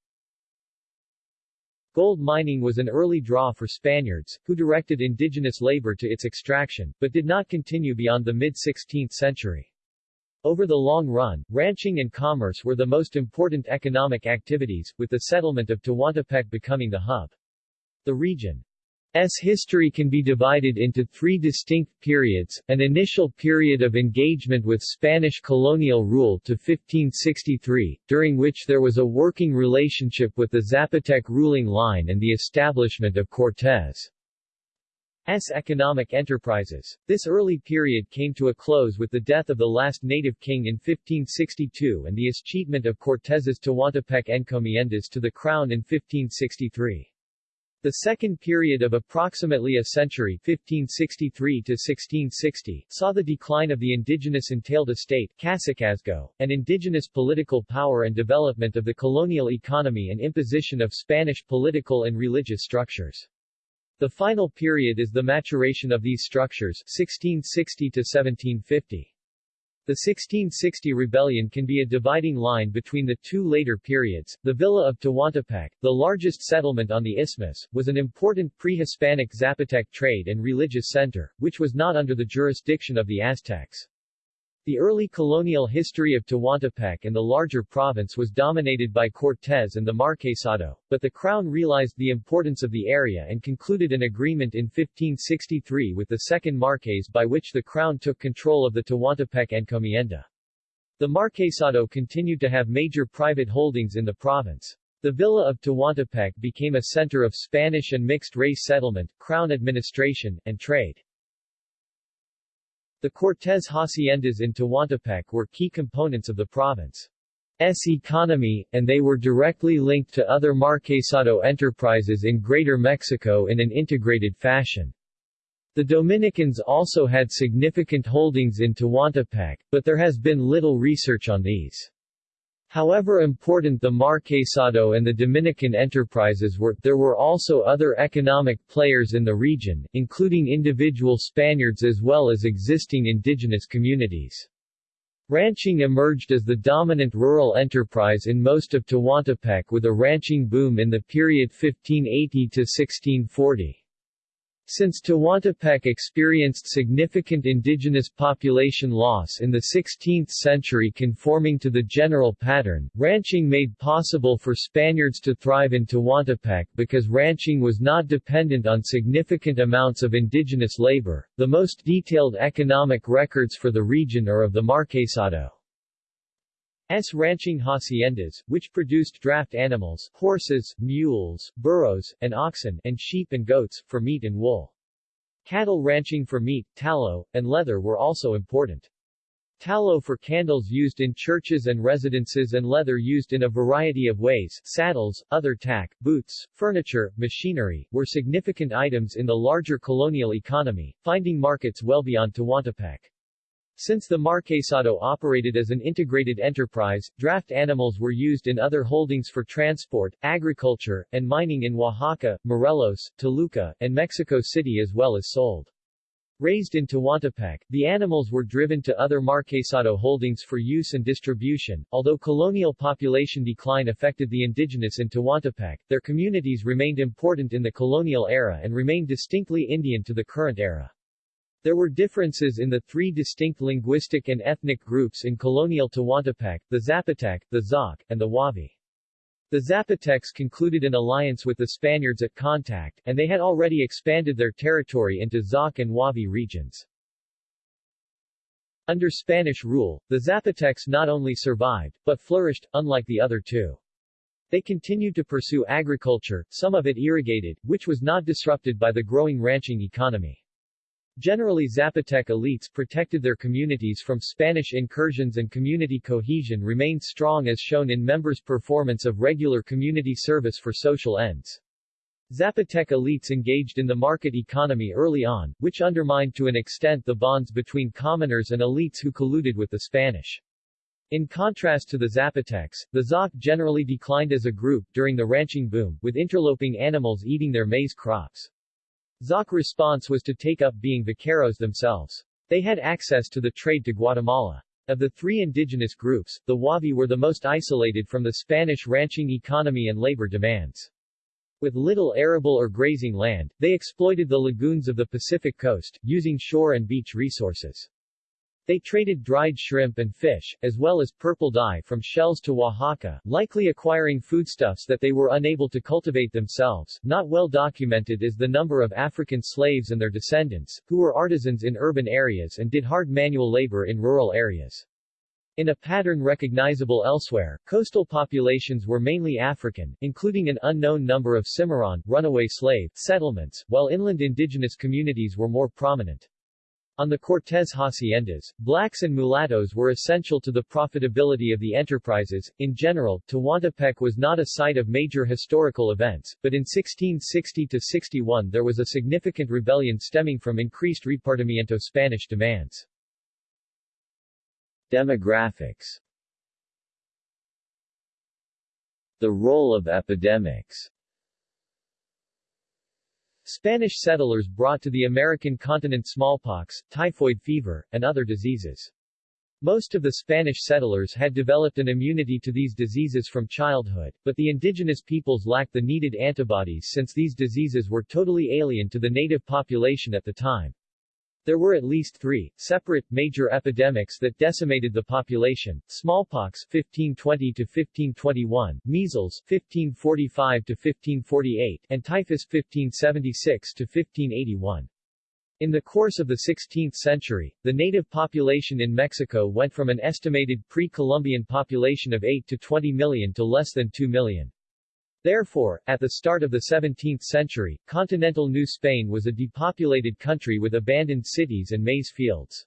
Gold mining was an early draw for Spaniards, who directed indigenous labor to its extraction, but did not continue beyond the mid-16th century. Over the long run, ranching and commerce were the most important economic activities, with the settlement of Tehuantepec becoming the hub. The region S history can be divided into three distinct periods, an initial period of engagement with Spanish colonial rule to 1563, during which there was a working relationship with the Zapotec ruling line and the establishment of Cortés' economic enterprises. This early period came to a close with the death of the last native king in 1562 and the escheatment of Cortés's Tehuantepec encomiendas to the crown in 1563. The second period of approximately a century 1563 to 1660 saw the decline of the indigenous entailed estate Cacicazgo, and indigenous political power and development of the colonial economy and imposition of Spanish political and religious structures. The final period is the maturation of these structures 1660 to 1750. The 1660 rebellion can be a dividing line between the two later periods. The Villa of Tehuantepec, the largest settlement on the isthmus, was an important pre-Hispanic Zapotec trade and religious center, which was not under the jurisdiction of the Aztecs. The early colonial history of Tehuantepec and the larger province was dominated by Cortés and the Marquesado, but the crown realized the importance of the area and concluded an agreement in 1563 with the second Marques by which the crown took control of the Tehuantepec encomienda. The Marquesado continued to have major private holdings in the province. The villa of Tehuantepec became a center of Spanish and mixed-race settlement, crown administration, and trade. The Cortés haciendas in Tehuantepec were key components of the province's economy, and they were directly linked to other Marquesado enterprises in Greater Mexico in an integrated fashion. The Dominicans also had significant holdings in Tehuantepec, but there has been little research on these. However important the Marquesado and the Dominican enterprises were, there were also other economic players in the region, including individual Spaniards as well as existing indigenous communities. Ranching emerged as the dominant rural enterprise in most of Tehuantepec with a ranching boom in the period 1580 to 1640. Since Tehuantepec experienced significant indigenous population loss in the 16th century conforming to the general pattern, ranching made possible for Spaniards to thrive in Tehuantepec because ranching was not dependent on significant amounts of indigenous labor. The most detailed economic records for the region are of the Marquesado. S. ranching haciendas, which produced draft animals, horses, mules, burros, and oxen, and sheep and goats, for meat and wool. Cattle ranching for meat, tallow, and leather were also important. Tallow for candles used in churches and residences and leather used in a variety of ways, saddles, other tack, boots, furniture, machinery, were significant items in the larger colonial economy, finding markets well beyond Tehuantepec. Since the Marquesado operated as an integrated enterprise, draft animals were used in other holdings for transport, agriculture, and mining in Oaxaca, Morelos, Toluca, and Mexico City as well as sold. Raised in Tehuantepec, the animals were driven to other Marquesado holdings for use and distribution. Although colonial population decline affected the indigenous in Tehuantepec, their communities remained important in the colonial era and remain distinctly Indian to the current era. There were differences in the three distinct linguistic and ethnic groups in colonial Tehuantepec, the Zapotec, the Zoque, and the Huave. The Zapotecs concluded an alliance with the Spaniards at Contact, and they had already expanded their territory into Zoque and Huave regions. Under Spanish rule, the Zapotecs not only survived, but flourished, unlike the other two. They continued to pursue agriculture, some of it irrigated, which was not disrupted by the growing ranching economy. Generally Zapotec elites protected their communities from Spanish incursions and community cohesion remained strong as shown in members' performance of regular community service for social ends. Zapotec elites engaged in the market economy early on, which undermined to an extent the bonds between commoners and elites who colluded with the Spanish. In contrast to the Zapotecs, the Zoque generally declined as a group during the ranching boom, with interloping animals eating their maize crops. Zoque response was to take up being vaqueros themselves. They had access to the trade to Guatemala. Of the three indigenous groups, the Huave were the most isolated from the Spanish ranching economy and labor demands. With little arable or grazing land, they exploited the lagoons of the Pacific coast, using shore and beach resources. They traded dried shrimp and fish, as well as purple dye from shells to Oaxaca, likely acquiring foodstuffs that they were unable to cultivate themselves. Not well documented is the number of African slaves and their descendants, who were artisans in urban areas and did hard manual labor in rural areas. In a pattern recognizable elsewhere, coastal populations were mainly African, including an unknown number of Cimarron runaway slave settlements, while inland indigenous communities were more prominent. On the Cortés haciendas, blacks and mulattoes were essential to the profitability of the enterprises. In general, Tehuantepec was not a site of major historical events, but in 1660-61 there was a significant rebellion stemming from increased repartimiento Spanish demands. Demographics The role of epidemics Spanish settlers brought to the American continent smallpox, typhoid fever, and other diseases. Most of the Spanish settlers had developed an immunity to these diseases from childhood, but the indigenous peoples lacked the needed antibodies since these diseases were totally alien to the native population at the time. There were at least three, separate, major epidemics that decimated the population, smallpox 1520-1521, measles 1545-1548, and typhus 1576-1581. In the course of the 16th century, the native population in Mexico went from an estimated pre-Columbian population of 8 to 20 million to less than 2 million. Therefore, at the start of the 17th century, continental New Spain was a depopulated country with abandoned cities and maize fields.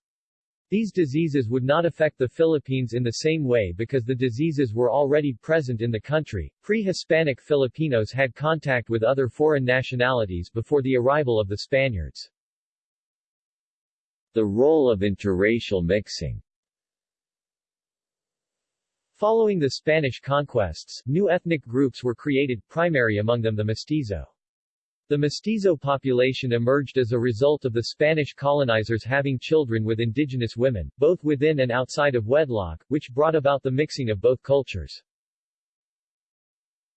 These diseases would not affect the Philippines in the same way because the diseases were already present in the country. Pre-Hispanic Filipinos had contact with other foreign nationalities before the arrival of the Spaniards. The role of interracial mixing Following the Spanish conquests, new ethnic groups were created, primary among them the mestizo. The mestizo population emerged as a result of the Spanish colonizers having children with indigenous women, both within and outside of wedlock, which brought about the mixing of both cultures.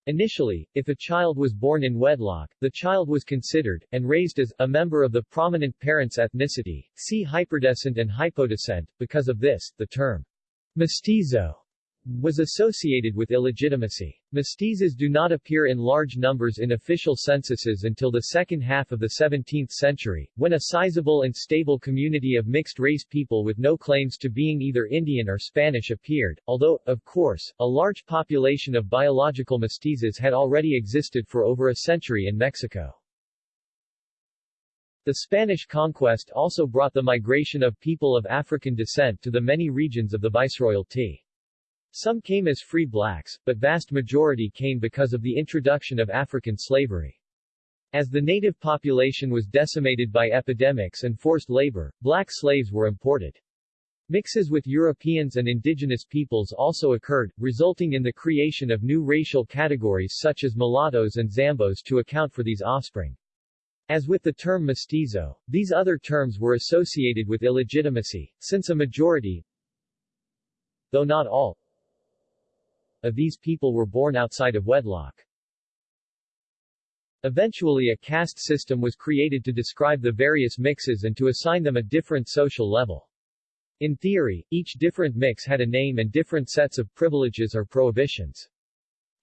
Initially, if a child was born in wedlock, the child was considered, and raised as, a member of the prominent parent's ethnicity, see hyperdescent and hypodescent. Because of this, the term mestizo was associated with illegitimacy. Mestizos do not appear in large numbers in official censuses until the second half of the 17th century, when a sizable and stable community of mixed-race people with no claims to being either Indian or Spanish appeared, although, of course, a large population of biological mestizos had already existed for over a century in Mexico. The Spanish conquest also brought the migration of people of African descent to the many regions of the Viceroyalty. Some came as free blacks, but vast majority came because of the introduction of African slavery. As the native population was decimated by epidemics and forced labor, black slaves were imported. Mixes with Europeans and indigenous peoples also occurred, resulting in the creation of new racial categories such as mulattoes and zambos to account for these offspring. As with the term mestizo, these other terms were associated with illegitimacy, since a majority, though not all, of these people were born outside of wedlock. Eventually a caste system was created to describe the various mixes and to assign them a different social level. In theory, each different mix had a name and different sets of privileges or prohibitions.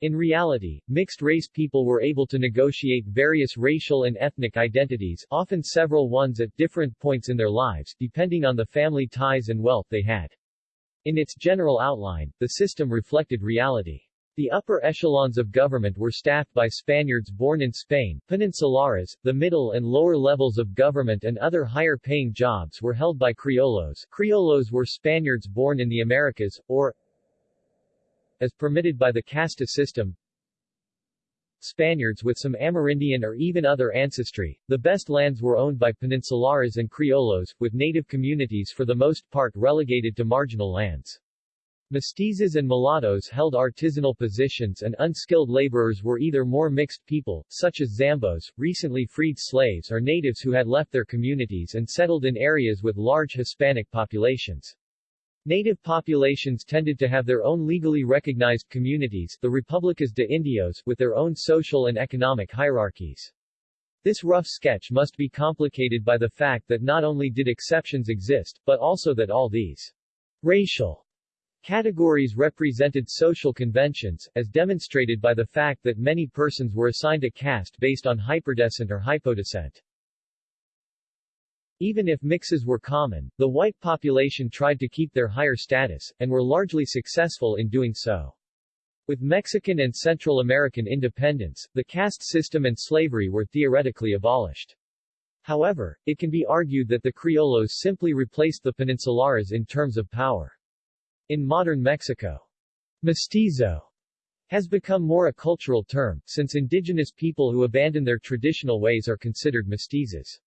In reality, mixed-race people were able to negotiate various racial and ethnic identities, often several ones at different points in their lives, depending on the family ties and wealth they had. In its general outline, the system reflected reality. The upper echelons of government were staffed by Spaniards born in Spain, Peninsulares, the middle and lower levels of government and other higher-paying jobs were held by Criollos. Criollos were Spaniards born in the Americas, or as permitted by the casta system, Spaniards with some Amerindian or even other ancestry. The best lands were owned by Peninsulares and Criollos, with native communities for the most part relegated to marginal lands. Mestizos and mulattoes held artisanal positions and unskilled laborers were either more mixed people, such as Zambos, recently freed slaves or natives who had left their communities and settled in areas with large Hispanic populations. Native populations tended to have their own legally recognized communities the Republicas de Indios with their own social and economic hierarchies. This rough sketch must be complicated by the fact that not only did exceptions exist, but also that all these racial categories represented social conventions, as demonstrated by the fact that many persons were assigned a caste based on hyperdescent or hypodescent. Even if mixes were common, the white population tried to keep their higher status, and were largely successful in doing so. With Mexican and Central American independence, the caste system and slavery were theoretically abolished. However, it can be argued that the criollos simply replaced the peninsulares in terms of power. In modern Mexico, mestizo has become more a cultural term, since indigenous people who abandon their traditional ways are considered mestizos.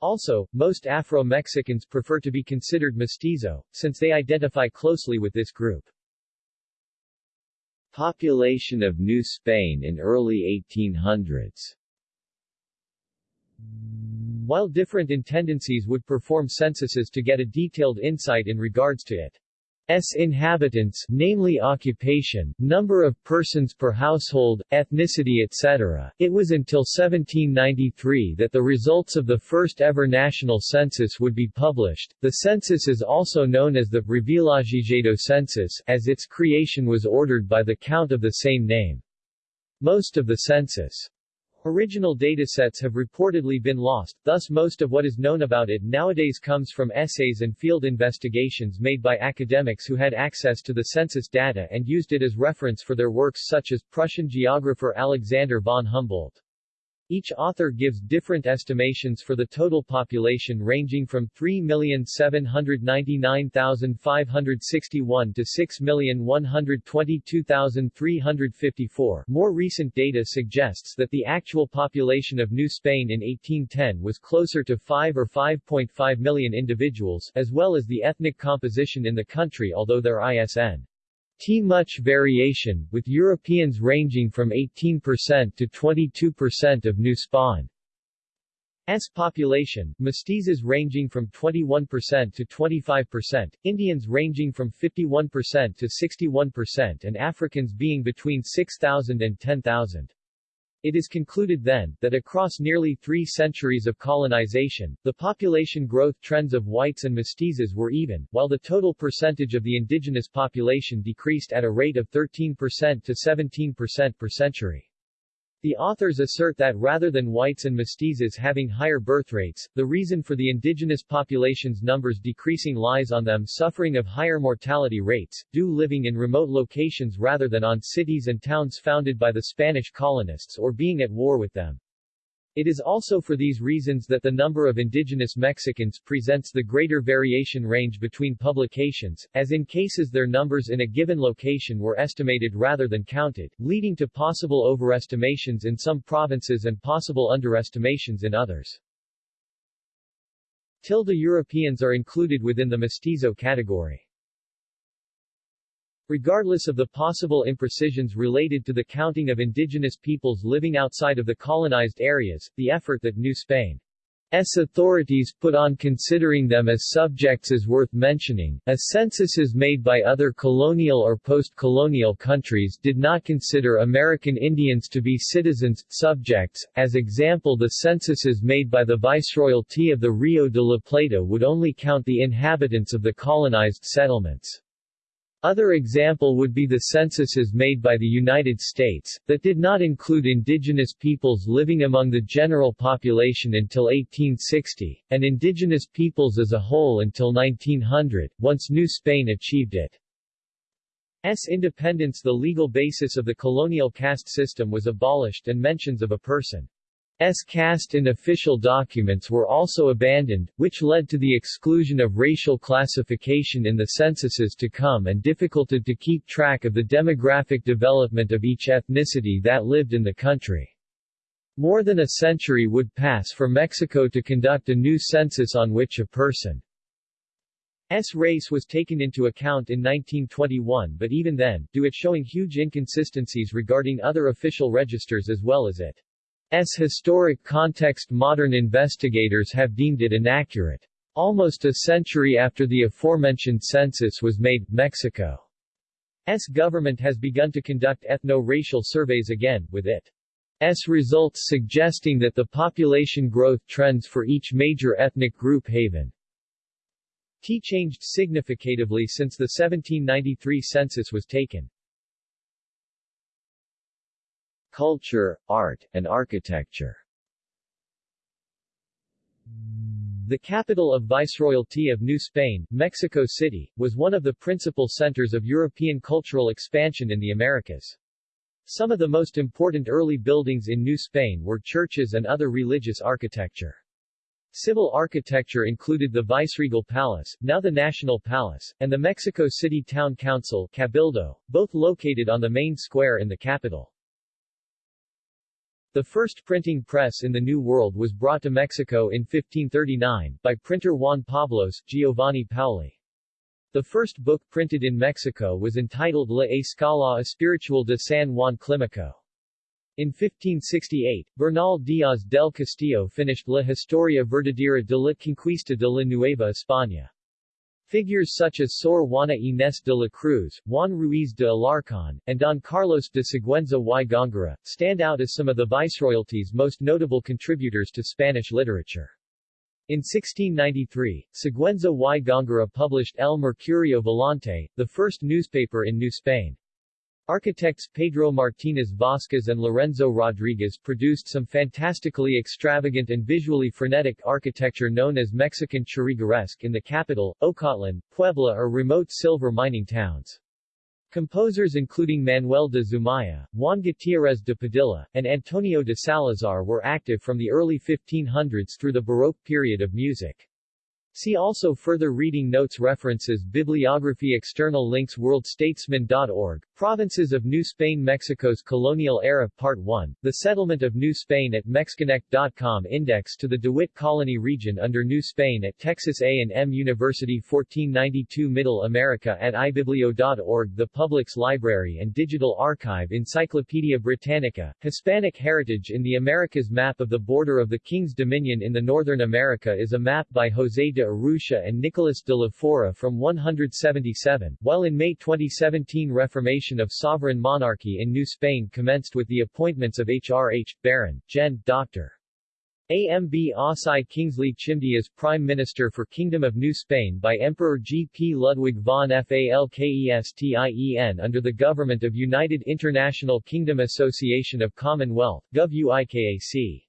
Also, most Afro-Mexicans prefer to be considered mestizo, since they identify closely with this group. Population of New Spain in early 1800s While different intendancies would perform censuses to get a detailed insight in regards to it, inhabitants namely occupation, number of persons per household, ethnicity etc. It was until 1793 that the results of the first ever national census would be published. The census is also known as the Revillagigedo census as its creation was ordered by the count of the same name. Most of the census Original datasets have reportedly been lost, thus most of what is known about it nowadays comes from essays and field investigations made by academics who had access to the census data and used it as reference for their works such as Prussian geographer Alexander von Humboldt. Each author gives different estimations for the total population ranging from 3,799,561 to 6,122,354. More recent data suggests that the actual population of New Spain in 1810 was closer to 5 or 5.5 million individuals, as well as the ethnic composition in the country although their ISN T much variation, with Europeans ranging from 18% to 22% of New Spain's population, mestizos ranging from 21% to 25%, Indians ranging from 51% to 61% and Africans being between 6,000 and 10,000. It is concluded then, that across nearly three centuries of colonization, the population growth trends of whites and mestizos were even, while the total percentage of the indigenous population decreased at a rate of 13% to 17% per century. The authors assert that rather than whites and mestizos having higher birth rates, the reason for the indigenous population's numbers decreasing lies on them suffering of higher mortality rates, due living in remote locations rather than on cities and towns founded by the Spanish colonists or being at war with them. It is also for these reasons that the number of indigenous Mexicans presents the greater variation range between publications, as in cases their numbers in a given location were estimated rather than counted, leading to possible overestimations in some provinces and possible underestimations in others. Tilde Europeans are included within the mestizo category. Regardless of the possible imprecisions related to the counting of indigenous peoples living outside of the colonized areas, the effort that New Spain's authorities put on considering them as subjects is worth mentioning, as censuses made by other colonial or post-colonial countries did not consider American Indians to be citizens, subjects, as example the censuses made by the Viceroyalty of the Rio de la Plata would only count the inhabitants of the colonized settlements. Other example would be the censuses made by the United States, that did not include indigenous peoples living among the general population until 1860, and indigenous peoples as a whole until 1900, once New Spain achieved it. S independence the legal basis of the colonial caste system was abolished and mentions of a person S caste in official documents were also abandoned, which led to the exclusion of racial classification in the censuses to come and difficulty to keep track of the demographic development of each ethnicity that lived in the country. More than a century would pass for Mexico to conduct a new census on which a person's race was taken into account in 1921 but even then, due it showing huge inconsistencies regarding other official registers as well as it S historic context modern investigators have deemed it inaccurate. Almost a century after the aforementioned census was made, Mexico's government has begun to conduct ethno-racial surveys again, with it S results suggesting that the population growth trends for each major ethnic group haven T changed significatively since the 1793 census was taken. Culture, art, and architecture The capital of Viceroyalty of New Spain, Mexico City, was one of the principal centers of European cultural expansion in the Americas. Some of the most important early buildings in New Spain were churches and other religious architecture. Civil architecture included the Viceregal Palace, now the National Palace, and the Mexico City Town Council Cabildo, both located on the main square in the capital. The first printing press in the New World was brought to Mexico in 1539, by printer Juan Pablos, Giovanni Paoli. The first book printed in Mexico was entitled La Escala Espiritual de San Juan Climaco. In 1568, Bernal Díaz del Castillo finished La Historia Verdadera de la Conquista de la Nueva España. Figures such as Sor Juana Inés de la Cruz, Juan Ruiz de Alarcón, and Don Carlos de Sigüenza y Góngora, stand out as some of the viceroyalty's most notable contributors to Spanish literature. In 1693, Sigüenza y Góngora published El Mercurio Volante, the first newspaper in New Spain. Architects Pedro Martínez Vasquez and Lorenzo Rodríguez produced some fantastically extravagant and visually frenetic architecture known as Mexican Churrigueresque in the capital, Ocotlan, Puebla or remote silver mining towns. Composers including Manuel de Zumaya, Juan Gutiérrez de Padilla, and Antonio de Salazar were active from the early 1500s through the Baroque period of music. See also further reading notes References Bibliography External links WorldStatesman.org, Provinces of New Spain Mexico's Colonial Era Part 1, The Settlement of New Spain at Mexconnect.com Index to the DeWitt Colony Region under New Spain at Texas A&M University 1492 Middle America at ibiblio.org The Public's Library and Digital Archive Encyclopedia Britannica, Hispanic Heritage in the Americas Map of the border of the King's Dominion in the Northern America is a map by José de Urrutia and Nicolas de la Fora from 177, while in May 2017 Reformation of sovereign monarchy in New Spain commenced with the appointments of H.R.H., Baron, Gen. Dr. AMB Osai Kingsley Chimdi as Prime Minister for Kingdom of New Spain by Emperor G. P. Ludwig von Falkestien under the government of United International Kingdom Association of Commonwealth, Gov. UIKAC.